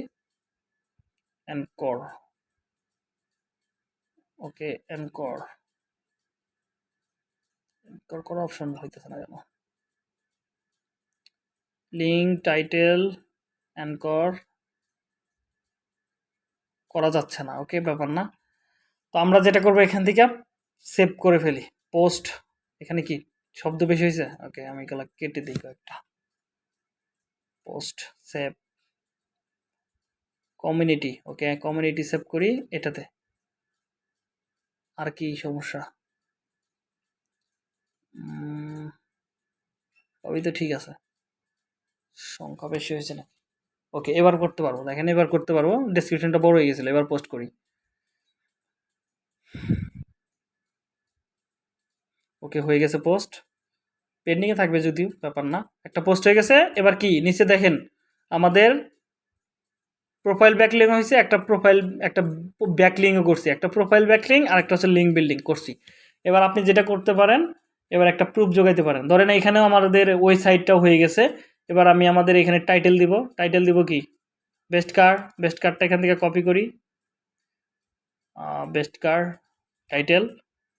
এনকর ওকে এনকর এনকর করার অপশন হইতেছে না কেন? লিঙ্ক টাইটেল অ্যানকর করা যাচ্ছে না ওকে ব্যাপার না। তো আমরা যেটা করব এখান থেকে সেভ করে ফেলি। পোস্ট এখানে কি শব্দ বেশি হয়েছে? ওকে আমি এগুলো কেটে দিই কয়েকটা। Post save community okay community save করি এটাতে। আর কি সমস্যা? সবই তো ঠিক আছে। সংখ্যা বেশি হয়েছে না ওকে এবার করতে পারব। দেখেন, এবার করতে পারব। ডেসক্রিপশনটা বড় হয়ে গেছিল, এবার পোস্ট করি। ওকে হয়ে গেছে পোস্ট পেন্ডিংয়ে থাকবে যদিও, ব্যাপার না। একটা পোস্ট হয়ে গেছে, এবার কি? নিচে দেখেন, আমাদের প্রোফাইল ব্যাকলিং হয়েছে, একটা প্রোফাইল একটা ব্যাকলিংও করছি। একটা প্রোফাইল ব্যাকলিং আর একটা হচ্ছে লিঙ্ক বিল্ডিং করছি। এবার আপনি যেটা করতে পারেন, এবার একটা প্রুফ যোগাইতে পারেন। ধরেন এখানেও আমাদের ওয়েবসাইটটাও হয়ে গেছে। এবার আমি আমাদের এখানে টাইটেল দিব। টাইটেল দিব কি? বেস্ট কার বেস্ট কারটা এখান থেকে কপি করি। বেস্ট কার টাইটেল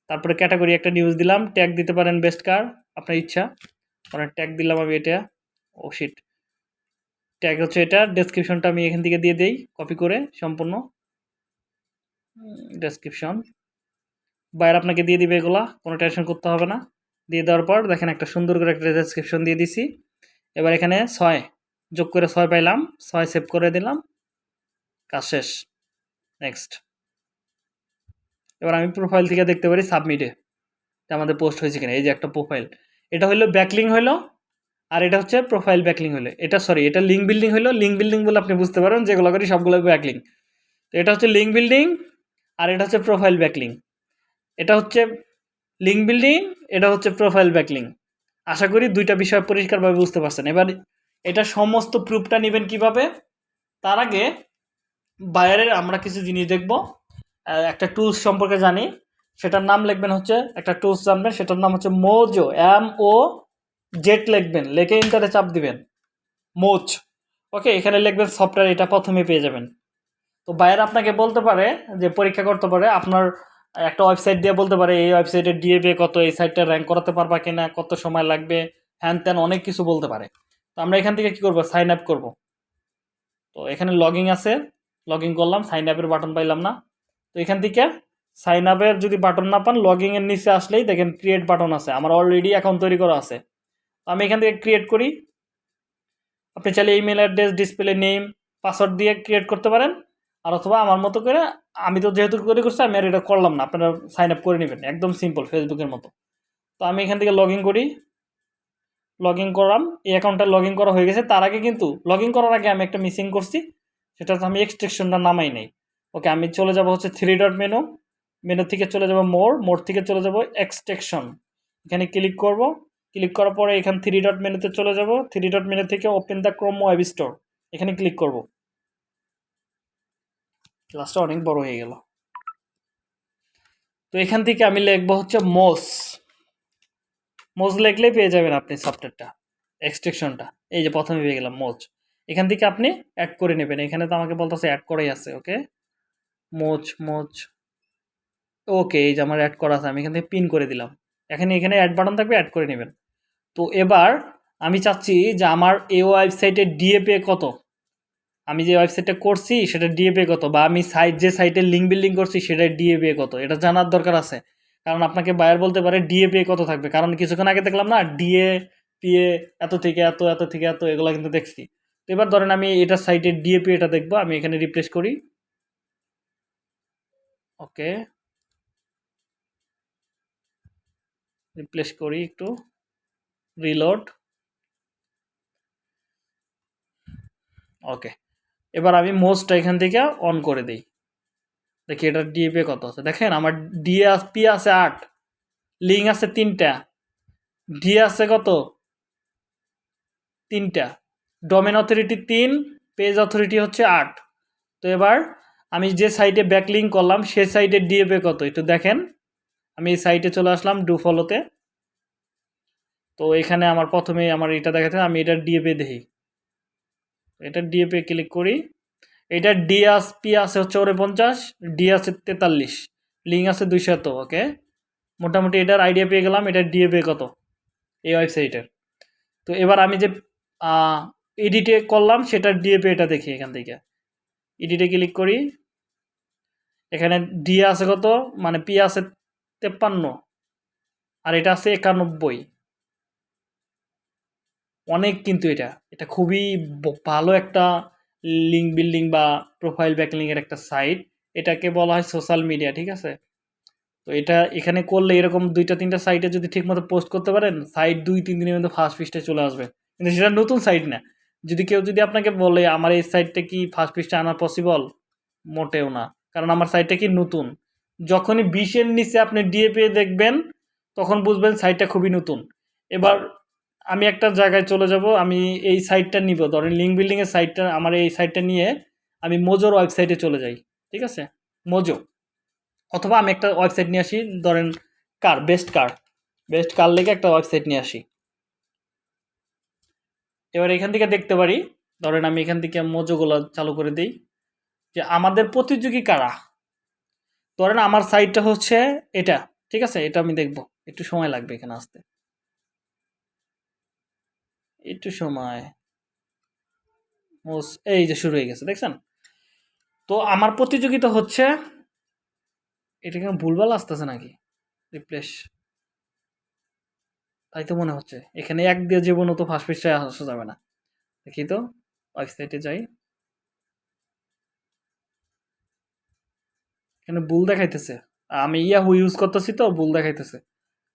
তারপরে ক্যাটাগরি একটা নিউজ দিলাম। ট্যাগ দিতে পারেন বেস্ট কার আপনার ইচ্ছা। অনেক ট্যাগ দিলাম আমি এটা। ও শিট ট্যাগ হচ্ছে এটা। ডেসক্রিপশনটা আমি এখান থেকে দিয়ে দেই কপি করে, সম্পূর্ণ। ডেসক্রিপশন বাইরে আপনাকে দিয়ে দিবে এগুলা, কোনো টেনশন করতে হবে না। দিয়ে দেওয়ার পর দেখেন একটা সুন্দর করে একটা ডেসক্রিপশন দিয়ে দিছি। এবার এখানে ছয় যোগ করে ছয় পাইলাম, ছয় সেভ করে দিলাম। কাজ শেষ। নেক্সট এবার আমি প্রোফাইল থেকে দেখতে পারি সাবমিটে আমাদের পোস্ট হয়েছে কিনা। এই যে একটা প্রোফাইল এটা হলো ব্যাকলিং হলো আর এটা হচ্ছে প্রোফাইল ব্যাকলিং হলো এটা সরি এটা লিঙ্ক বিল্ডিং হলো লিঙ্ক বিল্ডিং বলে আপনি বুঝতে পারেন যেগুলো করি সবগুলো ব্যাকলিং তো এটা হচ্ছে লিঙ্ক বিল্ডিং আর এটা হচ্ছে প্রোফাইল ব্যাকলিং এটা হচ্ছে লিঙ্ক বিল্ডিং এটা হচ্ছে প্রোফাইল ব্যাকলিং আশা করি দুইটা বিষয় পরিষ্কারভাবে বুঝতে পারছেন। এবার এটা সমস্ত প্রুফটা নেবেন কীভাবে? তার আগে বাইরের আমরা কিছু জিনিস দেখব। একটা টুলস সম্পর্কে জানি। সেটার নাম লিখবেন হচ্ছে, একটা টুলস জানবেন, সেটার নাম হচ্ছে মোজো এম ও জেট লিখবেন। লেখে ইন্টারে চাপ দিবেন। মোচ ওকে এখানে লিখবেন সফটওয়্যার এটা প্রথমে পেয়ে যাবেন। তো বাইরে আপনাকে বলতে পারে যে পরীক্ষা করতে পারে আপনার একটা ওয়েবসাইট দিয়ে বলতে পারে, এই ওয়েবসাইটের ডিএবি কত, এই সাইটটা র্যাঙ্ক করাতে পারবা কিনা, কত সময় লাগবে, হ্যান ত্যান অনেক কিছু বলতে পারে। তো আমরা এখান থেকে কি করব? সাইন আপ করব। তো এখানে লগিং আছে লগ করলাম সাইন আপের বাটন পাইলাম না। তো এখান থেকে সাইন আপের যদি বাটন না পান লগিং এর নিচে আসলেই দেখেন ক্রিয়েট বাটন আছে, আমার অলরেডি অ্যাকাউন্ট তৈরি করা আছে। তো আমি এখান থেকে ক্রিয়েট করি। আপনি চাইলে email address display name password দিয়ে ক্রিয়েট করতে পারেন, আর অথবা আমার মতো করে আমি তো যেহেতু তৈরি করছি, আমি আর এটা করলাম না। আপনারা সাইন আপ করে নেবেন, একদম সিম্পল ফেসবুকের মতো। তো আমি এখান থেকে লগ করি। লগ ইন করলাম এই অ্যাকাউন্টটা লগ করা হয়ে গেছে। তার আগে কিন্তু লগ করার আগে আমি একটা মিসিং করছি, সেটা হচ্ছে আমি এক্সট্রেকশনটা নামাই নেই। ওকে আমি চলে যাব হচ্ছে থ্রি ডট মেনু মেনু থেকে চলে যাব মোর মোর থেকে চলে যাব এক্সট্রেকশন এখানে ক্লিক করব। ক্লিক করার পরে এখান থ্রি ডট মেনুতে চলে যাব। থ্রি ডট মেনু থেকে open the Chrome web store এখানে ক্লিক করব। ক্লাসটা অনেক বড় হয়ে গেল। তো এখান থেকে আমি লিখব হচ্ছে মোস। মোজ লিখলেই পেয়ে যাবেন আপনি সফটওয়্যারটা এক্সট্রেকশনটা এই যে প্রথমে পেয়ে গেলাম মোজ। এখান থেকে আপনি অ্যাড করে নেবেন। এখানে তো আমাকে বলতেছে অ্যাড করেই আছে ওকে মোচ মোচ ওকে এই যে আমার অ্যাড করা আছে, আমি এখান থেকে পিন করে দিলাম। এখানে এখানে অ্যাড বাটন থাকবে অ্যাড করে নেবেন। তো এবার আমি চাচ্ছি যে আমার এই ওয়েবসাইটের ডিএপে কত? আমি যে ওয়েবসাইটটা করছি, সেটা ডিএপে কত? বা আমি সাইট যে সাইটে লিঙ্ক বিল্ডিং করছি, সেটা ডিএপে কত? এটা জানার দরকার আছে। কারণ আপনাকে বায়ার বলতে পারে ডিএপে কত থাকবে? কারণ কিছুক্ষণ আগে দেখলাম না ডিএ পিএ এত থেকে এত এত থেকে এত, এগুলো কিন্তু দেখছি। তো এবার ধরেন আমি এটা সাইটের ডিএপি এটা দেখব, আমি এখানে রিপ্লেস করি। ওকে রিপ্লেস করি একটু। রিলোড ওকে এবার আমি মোস্টটা এখান থেকে অন করে দিই। দেখি এটা ডিএপি কত আছে। দেখেন আমার ডিএ পি আছে আট লিঙ্ক আছে তিনটা ডি আছে কত? তিনটা। ডোমেন অথরিটি তিন পেজ অথরিটি হচ্ছে আট। তো এবার আমি যে সাইটে ব্যাকলিং করলাম, সে সাইটের ডিএপি কত? একটু দেখেন। আমি এই সাইটে চলে আসলাম ডু ফলোতে তো। এখানে আমার প্রথমে আমার এটা দেখাতে আমি এটার ডিএপি দেখি। এটা ডিএপি ক্লিক করি। এটা ডি আস পি আছে হচ্ছে ওরে পঞ্চাশ ডি তেতাল্লিশ। লিঙ্ক আছে দুইশত ওকে মোটামুটি এটার আইডিয়া পেয়ে গেলাম এটার ডিএপি কত? এই ওয়েবসাইটের তো এবার আমি যে এডিটে করলাম সেটার ডিএপি এটা দেখি এখান থেকে। এডিটে ক্লিক করি। এখানে ডি আছে কত? মানে পি আছে তেপ্পান্ন। আর এটা আছে একানব্বই। অনেক কিন্তু এটা। এটা খুবই ভালো একটা লিঙ্ক বিল্ডিং বা প্রোফাইল ব্যাকলিংয়ের একটা সাইট এটাকে বলা হয় সোশ্যাল মিডিয়া ঠিক আছে? তো এটা এখানে করলে এরকম দুইটা, তিনটা সাইটে যদি ঠিকমতো পোস্ট করতে পারেন সাইট দুই, তিন দিনের মধ্যে ফার্স্ট পৃষ্ঠে চলে আসবে। কিন্তু সেটা নতুন সাইট না। যদি কেউ যদি আপনাকে বলে, আমার এই সাইটটা কি ফার্স্ট পৃষ্ঠে আনা পসিবল মোটেও না। কারণ আমার সাইটটা কি নতুন? যখনই বিশের নিচে আপনি ডিএপি দেখবেন, তখন বুঝবেন সাইটটা খুবই নতুন। এবার আমি একটা জায়গায় চলে যাব, আমি এই সাইটটা নিব। ধরেন লিঙ্ক বিল্ডিংয়ের সাইটটা আমার এই সাইটটা নিয়ে আমি মোজোর ওয়েবসাইটে চলে যাই, ঠিক আছে? মোজো অথবা আমি একটা ওয়েবসাইট নিয়ে আসি, ধরেন কার বেস্ট কার বেস্ট কার লেগে একটা ওয়েবসাইট নিয়ে আসি। এবার এখান থেকে দেখতে পারি, ধরেন আমি এখান থেকে মোজোগুলো চালু করে দিই, যে আমাদের প্রতিযোগী কারা? ধরেন আমার সাইটটা হচ্ছে এটা, ঠিক আছে? এটা আমি দেখব। একটু সময় লাগবে এখানে আসতে। একটু সময়। এই যে শুরু হয়ে গেছে, দেখছেন? তো আমার প্রতিযোগিতা হচ্ছে, এটা কেন ভুলভাল আসতেছে নাকি? রিপ্লেস তাই তো মনে হচ্ছে। এখানে এক দিয়ে জীবন তো ফার্স্ট পৃষ্ঠায় আসা যাবে না। দেখি তো ওয়েবসাইটে যাই। এখানে ভুল দেখাইতেছে। আমি ইয়াহু ইউজ করতেছি তো, ভুল দেখাইতেছে।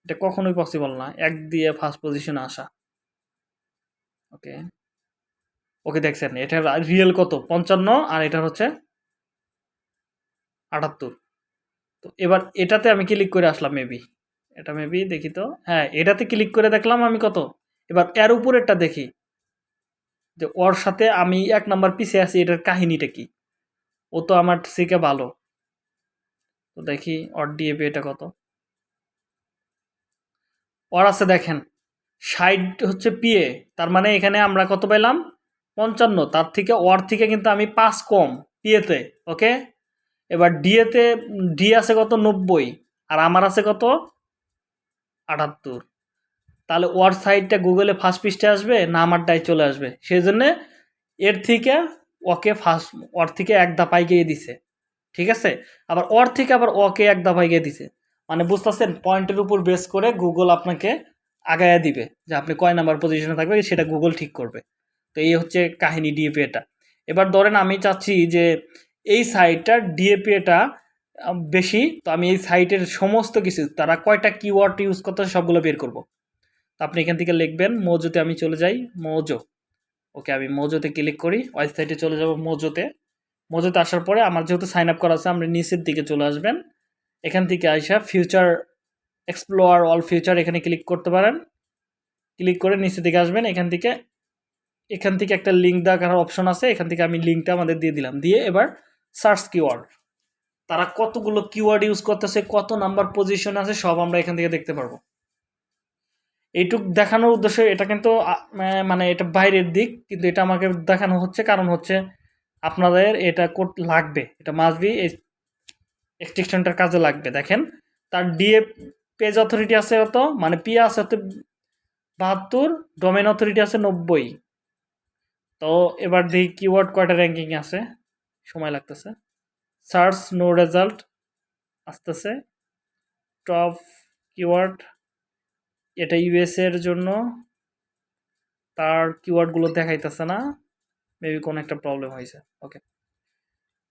এটা কখনোই পসিবল না। এক দিয়ে ফার্স্ট পজিশনে আসা। ওকে। ওকে দেখছেন, এটার রিয়েল কত? পঞ্চান্ন আর এটার হচ্ছে আটাত্তর। তো এবার এটাতে আমি ক্লিক করে আসলাম মেবি এটা মেবি দেখি তো। হ্যাঁ এটাতে ক্লিক করে দেখলাম আমি কত? এবার এর উপরেরটা দেখি। যে ওর সাথে আমি এক নাম্বার পিছিয়ে আছি, এটার কাহিনীটা কি? ও তো আমার সিকে ভালো। তো দেখি, ওর ডিএপি এটা কত? ওর আছে দেখেন ষাট হচ্ছে পিএ তার মানে এখানে আমরা কত পেলাম পঞ্চান্ন, তার থেকে ওর থেকে কিন্তু আমি পাঁচ কম পিএতে ওকে এবার ডিএতে ডি আছে কত? নব্বই, আর আমার আছে কত? আটাত্তর। তাহলে ওর সাইডটা গুগলে ফার্স্ট পৃষ্ঠে আসবে, না আমারটাই চলে আসবে। সেই জন্যে এর থেকে ওকে ফার্স্ট ওর থেকে এক ধাপ গিয়ে দিছে, ঠিক আছে? আবার ওর থেকে আবার ওকে এক ধাপ গিয়ে দিছে। মানে বুঝতেছেন? পয়েন্টের উপর বেস করে গুগল আপনাকে আগায়া দিবে যে আপনি কয় নাম্বার পজিশনে থাকবে সেটা গুগল ঠিক করবে। তো এই হচ্ছে কাহিনী ডিএপি এটা। এবার ধরেন আমি চাচ্ছি যে এই সাইটটার ডিএপিএটা বেশি, তো আমি এই সাইটের সমস্ত কিছু, তারা কয়টা কিওয়ার্ড ইউজ করতে সবগুলো বের করব। তো আপনি এখান থেকে লিখবেন, মোজোতে আমি চলে যাই, মোজো। ওকে, আমি মোজোতে ক্লিক করি ওয়েবসাইটে চলে যাব মোজোতে। মোজোতে আসার পরে আমার যেহেতু সাইন আপ করা আছে, আপনি নিচের দিকে চলে আসবেন। এখান থেকে আইসা ফিউচার এক্সপ্লোয়ার অল ফিউচার এখানে ক্লিক করতে পারেন। ক্লিক করে নিচের দিকে আসবেন, এখান থেকে এখান থেকে একটা লিঙ্ক দেখার অপশন আছে, এখান থেকে আমি লিঙ্কটা আমাদের দিয়ে দিলাম। দিয়ে এবার সার্চ কিওয়ার্ড তারা কতগুলো কিওয়ার্ড ইউজ করতেছে, কত নাম্বার পজিশন আছে, সব আমরা এখান থেকে দেখতে পারব। এইটুক দেখানোর উদ্দেশ্যে, এটা কিন্তু মানে এটা বাইরের দিক, কিন্তু এটা আমাকে দেখানো হচ্ছে। কারণ হচ্ছে আপনাদের এটা কোড লাগবে। এটা মাসবি এক্সটেনশনটার কাজে লাগবে। দেখেন, তার ডিএ পেজ অথরিটি আছে কত? মানে পিয়া আছে হচ্ছে বাহাত্তর ডোমেন অথরিটি আছে নব্বই। তো এবার দেখি কিওয়ার্ড কয়টা র্যাঙ্কিং আছে। সময় লাগতেছে। সার্চ নো রেজাল্ট আসতেছে। টপ কিওয়ার্ড এটা ইউএস এর জন্য। তার কিওয়ার্ডগুলো দেখাইতেছে না। মেবি কোনো একটা প্রবলেম হয়েছে। ওকে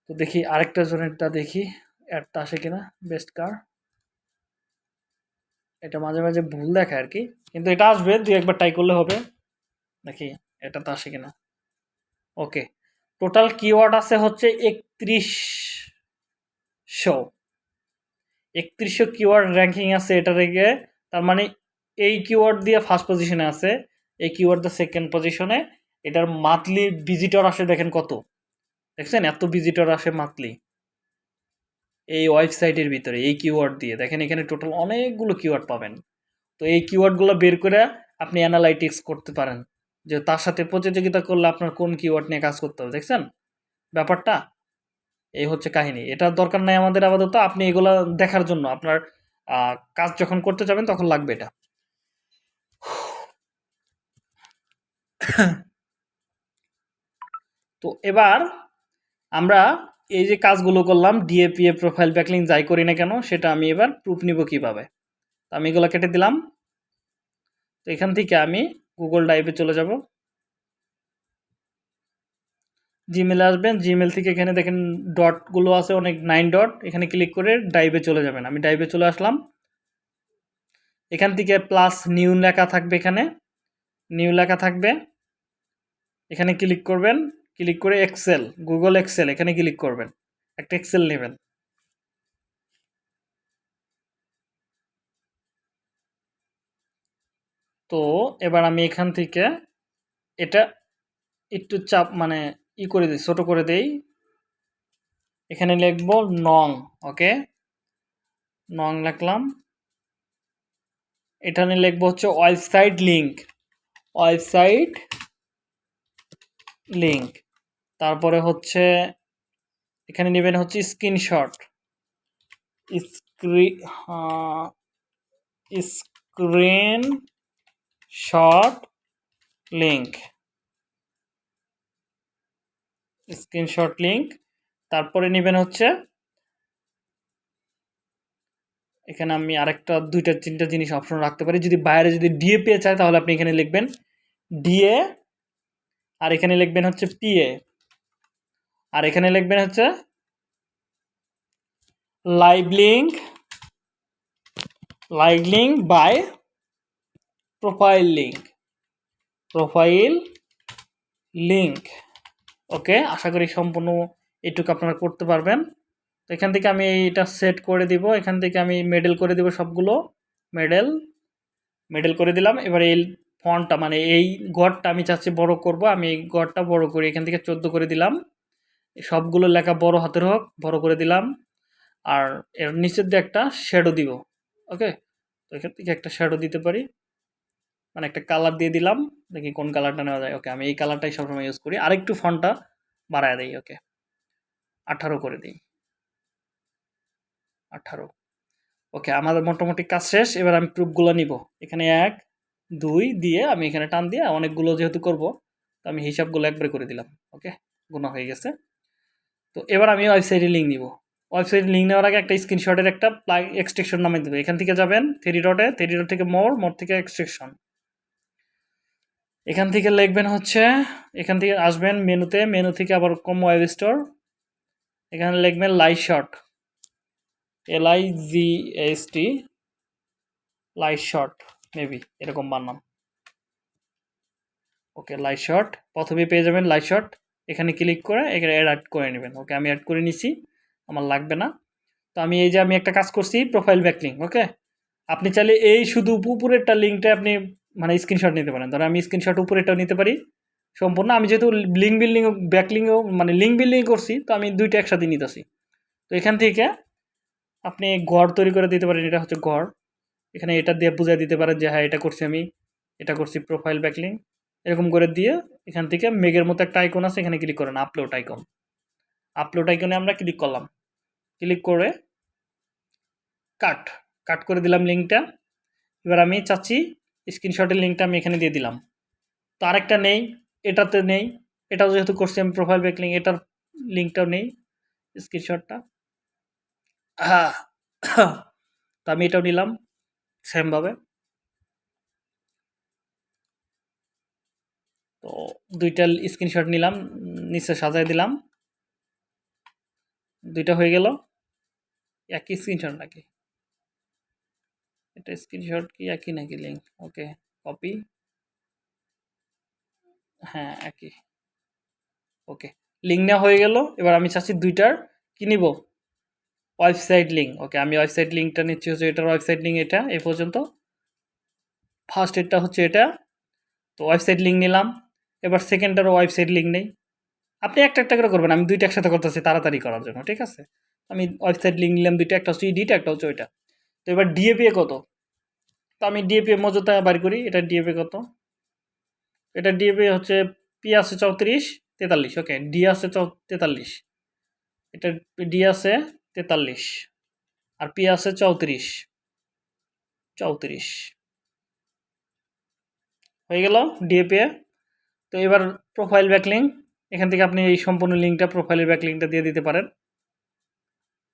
তো দেখি আরেকটা জনেরটা দেখি। অ্যাডটা আসে কিনা? বেস্ট কার এটা মাঝে মাঝে ভুল দেখায় আর কি। কিন্তু এটা আসবে, দুই একবার ট্রাই করলে হবে। দেখি এটা তো আসে কিনা? ওকে টোটাল কিওয়ার্ড আছে হচ্ছে একত্রিশশো। একত্রিশশো কিওয়ার্ড র্যাঙ্কিং আছে এটা রেগে তার মানে এই কিওয়ার্ড দিয়ে ফার্স্ট পজিশনে আছে, এই কিওয়ার্ড দিয়ে সেকেন্ড পজিশনে এটার মান্থলি ভিজিটর আসে দেখেন কত। দেখছেন? এত ভিজিটর আসে মান্থলি এই ওয়েবসাইটের ভিতরে, এই কিওয়ার্ড দিয়ে। দেখেন এখানে টোটাল অনেকগুলো কিওয়ার্ড পাবেন। তো এই কিওয়ার্ডগুলো বের করে আপনি অ্যানালাইটিক্স করতে পারেন। যে তার সাথে প্রতিযোগিতা করলে আপনার কোন কিওয়ার্ড নিয়ে কাজ করতে হবে, দেখছেন? ব্যাপারটা? এই হচ্ছে কাহিনী। এটার দরকার নাই আমাদের আপাতত। আপনি এগুলো দেখার জন্য আপনার কাজ যখন করতে যাবেন তখন লাগবে এটা। তো এবার আমরা এই যে কাজগুলো করলাম ডিএপিএ প্রোফাইল ব্যাকলিং যাই করি না কেন, সেটা আমি এবার প্রুফ নিব কীভাবে? তো আমি এগুলো কেটে দিলাম। তো এখান থেকে আমি গুগল ড্রাইভে চলে যাব। জিমেলে আসবেন জিমেল থেকে এখানে দেখেন ডটগুলো আছে, অনেক নাইন ডট এখানে ক্লিক করে ড্রাইভে চলে যাবেন। আমি ড্রাইভে চলে আসলাম। এখান থেকে প্লাস নিউ লেখা থাকবে এখানে। নিউ লেখা থাকবে। এখানে ক্লিক করবেন। ক্লিক করে এক্সেল গুগল এক্সেল এখানে ক্লিক করবেন। একটা এক্সেল নেবেন। তো এবার আমি এখান থেকে এটা একটু চাপ মানে ই করে দিই, ছোট করে দেই। এখানে লিখব নং ওকে নং লিখলাম। এখানে লিখব হচ্ছে ওয়েবসাইট লিংক ওয়েবসাইট লিংক। তারপরে হচ্ছে, এখানে নেবেন হচ্ছে screenshot. স্ক্রি screen shot link screenshot link তারপরে নেবেন হচ্ছে, এখানে আমি আরেকটা, দুইটা, তিনটা জিনিস অপশন রাখতে পারি। যদি বাইরে যদি ডিএ পেয়ে চায়, তাহলে আপনি এখানে লিখবেন ডিএ আর এখানে লিখবেন হচ্ছে পিএ আর এখানে লিখবেন হচ্ছে live link live link by profile link profile link okay আশা করি সম্পূর্ণ এটুকু আপনারা করতে পারবেন। তো এখান থেকে আমি এটা সেট করে দিব, এখান থেকে আমি মেডেল করে দিব সবগুলো। মেডেল মেডেল করে দিলাম। এবার এই ফন্টটা মানে এই গড়টা আমি চাচ্ছি বড় করব, আমি এই গড়টা বড় করি, এখান থেকে চোদ্দ করে দিলাম। সবগুলো লেখা বড় হাতের হোক, বড় করে দিলাম। আর এর নিচের দিয়ে একটা শ্যাডো দিব ওকে তো এখান থেকে একটা শ্যাডো দিতে পারি। মানে একটা কালার দিয়ে দিলাম, দেখি কোন কালারটা নেওয়া যায়। ওকে আমি এই কালারটাই সবসময় ইউজ করি। আরেকটু ফোনটা বাড়ায় দিই ওকে আঠারো করে দিই। আঠারো। ওকে আমাদের মোটামুটি কাজ শেষ। এবার আমি প্রুফগুলো নিব। এখানে এক, দুই দিয়ে আমি এখানে টান দিয়ে অনেকগুলো যেহেতু করব, তো আমি হিসাবগুলো একবারে করে দিলাম। ওকে গুণা হয়ে গেছে। তো এবার আমি ওয়েবসাইটে লিঙ্ক নিব। ওয়েবসাইটে লিঙ্ক নেওয়ার আগে একটা স্ক্রিনশটের একটা প্লাগ এক্সট্রেকশন নামে দেবো। এখান থেকে যাবেন থ্রি ডটে থ্রি ডট থেকে মোর মোর থেকে এক্সট্রেকশন এখান থেকে লিখবেন হচ্ছে, এখান থেকে আসবেন মেনুতে, মেনু থেকে আবার কম ওয়েব স্টোর এখানে লিখবেন light shot L G S T light shot maybe এরকম বানাম ওকে লাইট শট প্রথমে পেয়ে যাবেন লাইট শট এখানে ক্লিক করে এখানে অ্যাড অ্যাড করে নেবেন। ওকে আমি অ্যাড করে নিছি, আমার লাগবে না। তো আমি এই যে আমি একটা কাজ করছি প্রোফাইল ব্যাক লিঙ্ক ওকে আপনি চাইলে এই শুধু উপরেরটা লিঙ্কটা আপনি মানে স্ক্রিনশট নিতে পারেন। ধরো আমি স্ক্রিনশট উপরেরটাও নিতে পারি। সম্পূর্ণ আমি যেহেতু লিঙ্ক বিল্ডিং ব্যাক লিঙ্কও মানে লিঙ্ক বিল্ডিং করছি, তো আমি দুইটা একসাথে নিতেছি। তো এখান থেকে আপনি ঘর তৈরি করে দিতে পারেন, এটা হচ্ছে ঘর এখানে এটা দিয়ে বুঝিয়ে দিতে পারেন যে হ্যাঁ এটা করছি আমি, এটা করছি প্রোফাইল ব্যাকলিং এরকম করে দিয়ে এখান থেকে মেঘের মতো একটা আইকন আছে, এখানে ক্লিক করেন আপলোড আইকন আপলোড আইকনে আমরা ক্লিক করলাম। ক্লিক করে কাট কাট করে দিলাম লিঙ্কটা এবার আমি চাচ্ছি স্ক্রিনশটের লিঙ্কটা আমি এখানে দিয়ে দিলাম। তো আরেকটা নেই, এটাতে নেই, এটাও যেহেতু করছি আমি প্রোফাইল ব্যাক লিঙ্ক এটার লিঙ্কটাও নেই স্ক্রিনশটটা হ্যাঁ *coughs* তো আমি এটাও নিলাম সেমভাবে তো দুইটা স্ক্রিনশট নিলাম, নিচে সাজাই দিলাম। দুইটা হয়ে গেল। একই স্ক্রিনশট নাকি? এটা স্ক্রিনশট কি একই নাকি লিঙ্ক ওকে কপি হ্যাঁ একই। ওকে লিঙ্ক নেওয়া হয়ে গেল। এবার আমি চাচ্ছি দুইটার কি নিব? ওয়েবসাইট লিঙ্ক ওকে আমি ওয়েবসাইট লিঙ্কটা নিচ্ছি হচ্ছে এটার ওয়েবসাইট লিঙ্ক এটা এই পর্যন্ত। ফার্স্ট এডটা হচ্ছে এটা। তো ওয়েবসাইট লিঙ্ক নিলাম। এবার সেকেন্ডটারও ওয়েবসাইট লিঙ্ক নেই। আপনি একটা একটা করে করবেন, আমি দুইটা একসাথে করতেছি, তাড়াতাড়ি করার জন্য, ঠিক আছে? আমি ওয়েবসাইট লিঙ্ক নিলাম, দুইটা, একটা হচ্ছে ইডিট একটা হচ্ছে ওইটা। তো এবার ডিএপিএ কত? তো আমি ডিএপিএ মজুতা বাড়ি করি, এটা ডিএপিএ কত? এটা ডিএপিএ হচ্ছে পি আছে চৌত্রিশ, তেতাল্লিশ, ওকে ডি আছে চৌ, তেতাল্লিশ। এটা ডি আছে তেতাল্লিশ, আর পি আছে চৌত্রিশ। চৌত্রিশ। হয়ে গেল ডিএপিএ তো এবার প্রোফাইল ব্যাকলিং এখান থেকে আপনি এই সম্পূর্ণ লিঙ্কটা প্রোফাইলের ব্যাকলিংটা দিয়ে দিতে পারেন।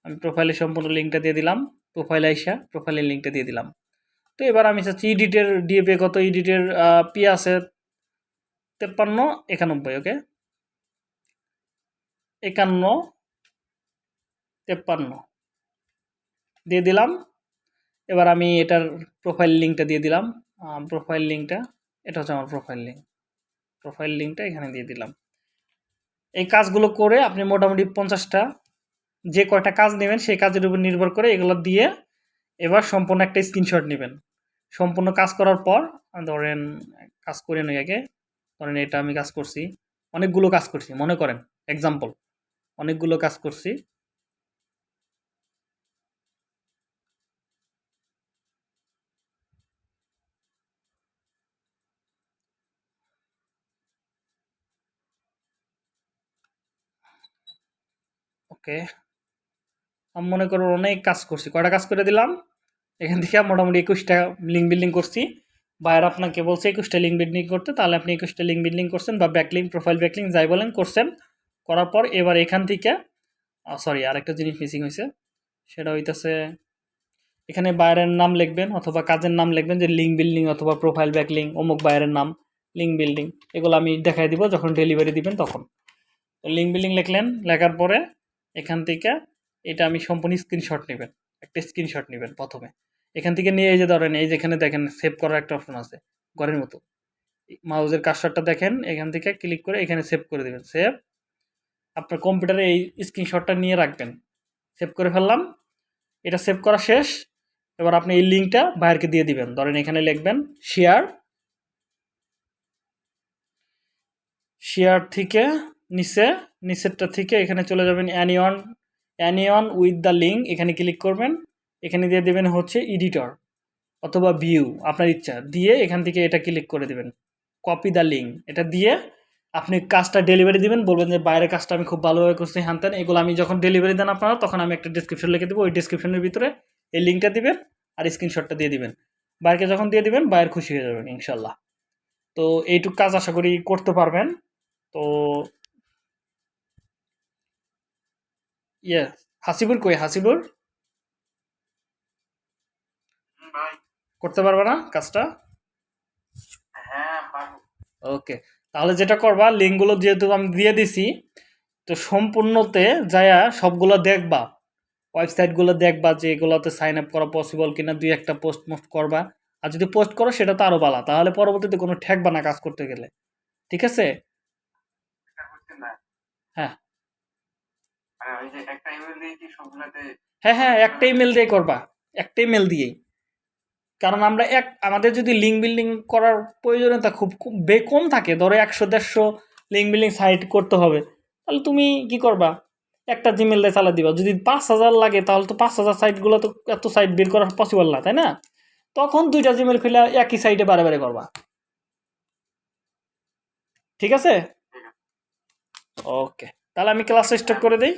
আমি প্রোফাইলের সম্পূর্ণ লিঙ্কটা দিয়ে দিলাম প্রোফাইল আইসা প্রোফাইলের লিঙ্কটা দিয়ে দিলাম। তো এবার আমি চাচ্ছি ইডিটের ডিএপিএ কত ইডিটের পি আছে? তেপ্পান্ন, একানব্বই ওকে একান্ন, তেপ্পান্ন। দিয়ে দিলাম। এবার আমি এটার প্রোফাইল লিঙ্কটা দিয়ে দিলাম। প্রোফাইল লিঙ্কটা এটা হচ্ছে আমার প্রোফাইল লিঙ্ক প্রোফাইল লিঙ্কটা এখানে দিয়ে দিলাম। এই কাজগুলো করে আপনি মোটামুটি পঞ্চাশটা যে কয়টা কাজ নেবেন সেই কাজের উপর নির্ভর করে এগুলো দিয়ে এবার সম্পূর্ণ একটা স্ক্রিনশট নেবেন। সম্পূর্ণ কাজ করার পর, ধরেন কাজ করে নই আগে, ধরেন এটা আমি কাজ করছি, অনেকগুলো কাজ করছি, মনে করেন এক্সাম্পল অনেকগুলো কাজ করছি ওকে। আমি মনে করো অনেক কাজ করছি। কয়টা কাজ করে দিলাম? এখান থেকে মোটামুটি একুশটা লিঙ্ক বিল্ডিং করছি। বাইরে আপনাকে বলছে একুশটা লিঙ্ক বিল্ডিং করতে, তাহলে আপনি একুশটা লিঙ্ক বিল্ডিং করছেন বা ব্যাকলিং প্রোফাইল ব্যাকলিং যাই বলেন করছেন। করার পর এবার এখান থেকে সরি আরেকটা জিনিস মিসিং হয়েছে। সেটা হইতেছে, এখানে বাইরের নাম লিখবেন অথবা কাজের নাম লিখবেন যে লিঙ্ক বিল্ডিং অথবা প্রোফাইল ব্যাকলিং অমুক বাইরের নাম লিঙ্ক বিল্ডিং এগুলো আমি দেখাই দিব, যখন ডেলিভারি দিবেন তখন। লিঙ্ক বিল্ডিং লিখলেন, লেখার পরে এখান থেকে এটা আমি সম্পূর্ণ স্ক্রিনশট নেবেন, একটা স্ক্রিনশট নেবেন প্রথমে। এখান থেকে নিয়ে এই যে ধরেন, এই যেখানে দেখেন সেভ করার একটা অপশন আছে, ঘরের মতো। মাউজের কাজশটটা দেখেন, এখান থেকে ক্লিক করে এখানে সেভ করে দেবেন। সেভ আপনার কম্পিউটারে এই স্ক্রিনশটটা নিয়ে রাখবেন। সেভ করে ফেললাম, এটা সেভ করা শেষ। এবার আপনি এই লিঙ্কটা বাইরকে দিয়ে দিবেন। ধরেন এখানে লিখবেন শেয়ার শেয়ার থেকে নিচে নিচেরটা থেকে এখানে চলে যাবেন anyone anyone with the link এখানে ক্লিক করবেন, এখানে দিয়ে দেবেন হচ্ছে এডিটর অথবা ভিউ আপনার ইচ্ছা। দিয়ে এখান থেকে এটা ক্লিক করে দেবেন কপি দ্য লিঙ্ক এটা দিয়ে আপনি কাজটা ডেলিভারি দিবেন, বলবেন যে বাইরের কাজটা আমি খুব ভালোভাবে করছি, হ্যান এগুলো আমি যখন ডেলিভারি দেন আপনারা, তখন আমি একটা ডিসক্রিপশন লিখে দেবো, ওই ডিসক্রিপশনের ভিতরে এই লিঙ্কটা দিবেন আর স্ক্রিনশটটা দিয়ে দিবেন। বাইরকে যখন দিয়ে দিবেন, বাইর খুশি হয়ে যাবেন, ইনশাল্লাহ। তো এইটুক কাজ আশা করি করতে পারবেন। তো ইয়ে হাসিবুর কই? হাসিবুর করতে পারবে না কাজটা? হ্যাঁ ওকে তাহলে যেটা করবা লিঙ্কগুলো যেহেতু আমি দিয়ে দিছি তো সম্পূর্ণতে যায়া সবগুলো দেখবা। ওয়েবসাইটগুলো দেখবা যে এগুলোতে সাইন আপ করা পসিবল কিনা দুই একটা পোস্ট মোস্ট করবা। আর যদি পোস্ট করো সেটা তো আরও ভালো তাহলে পরবর্তীতে কোনো ঠেকবা না কাজ করতে গেলে। ঠিক আছে এটা বুঝছেন না হ্যাঁ মানে ওই যে একটা ইমেল দিয়ে কি সবগুলাতে হ্যাঁ হ্যাঁ একটা ইমেল দিয়ে করবা। একটা ইমেল দিয়েই। কারণ আমরা এক আমাদের যদি লিঙ্ক বিল্ডিং করার প্রয়োজনীয়তা খুব খুব বে কম থাকে ধরো একশো দেড়শো লিঙ্ক বিল্ডিং সাইট করতে হবে তাহলে তুমি কি করবা? একটা জিমেল দিয়ে চালা দিবা। যদি পাঁচ হাজার লাগে তাহলে তো পাঁচ হাজার সাইটগুলো তো এত সাইট বের করা পসিবল না তাই না? তখন দুইটা জিমেল খুলে একই সাইটে বারে বারে করবা। ঠিক আছে? ঠিক আছে। ওকে তাহলে আমি ক্লাস স্টার্ট করে দিই।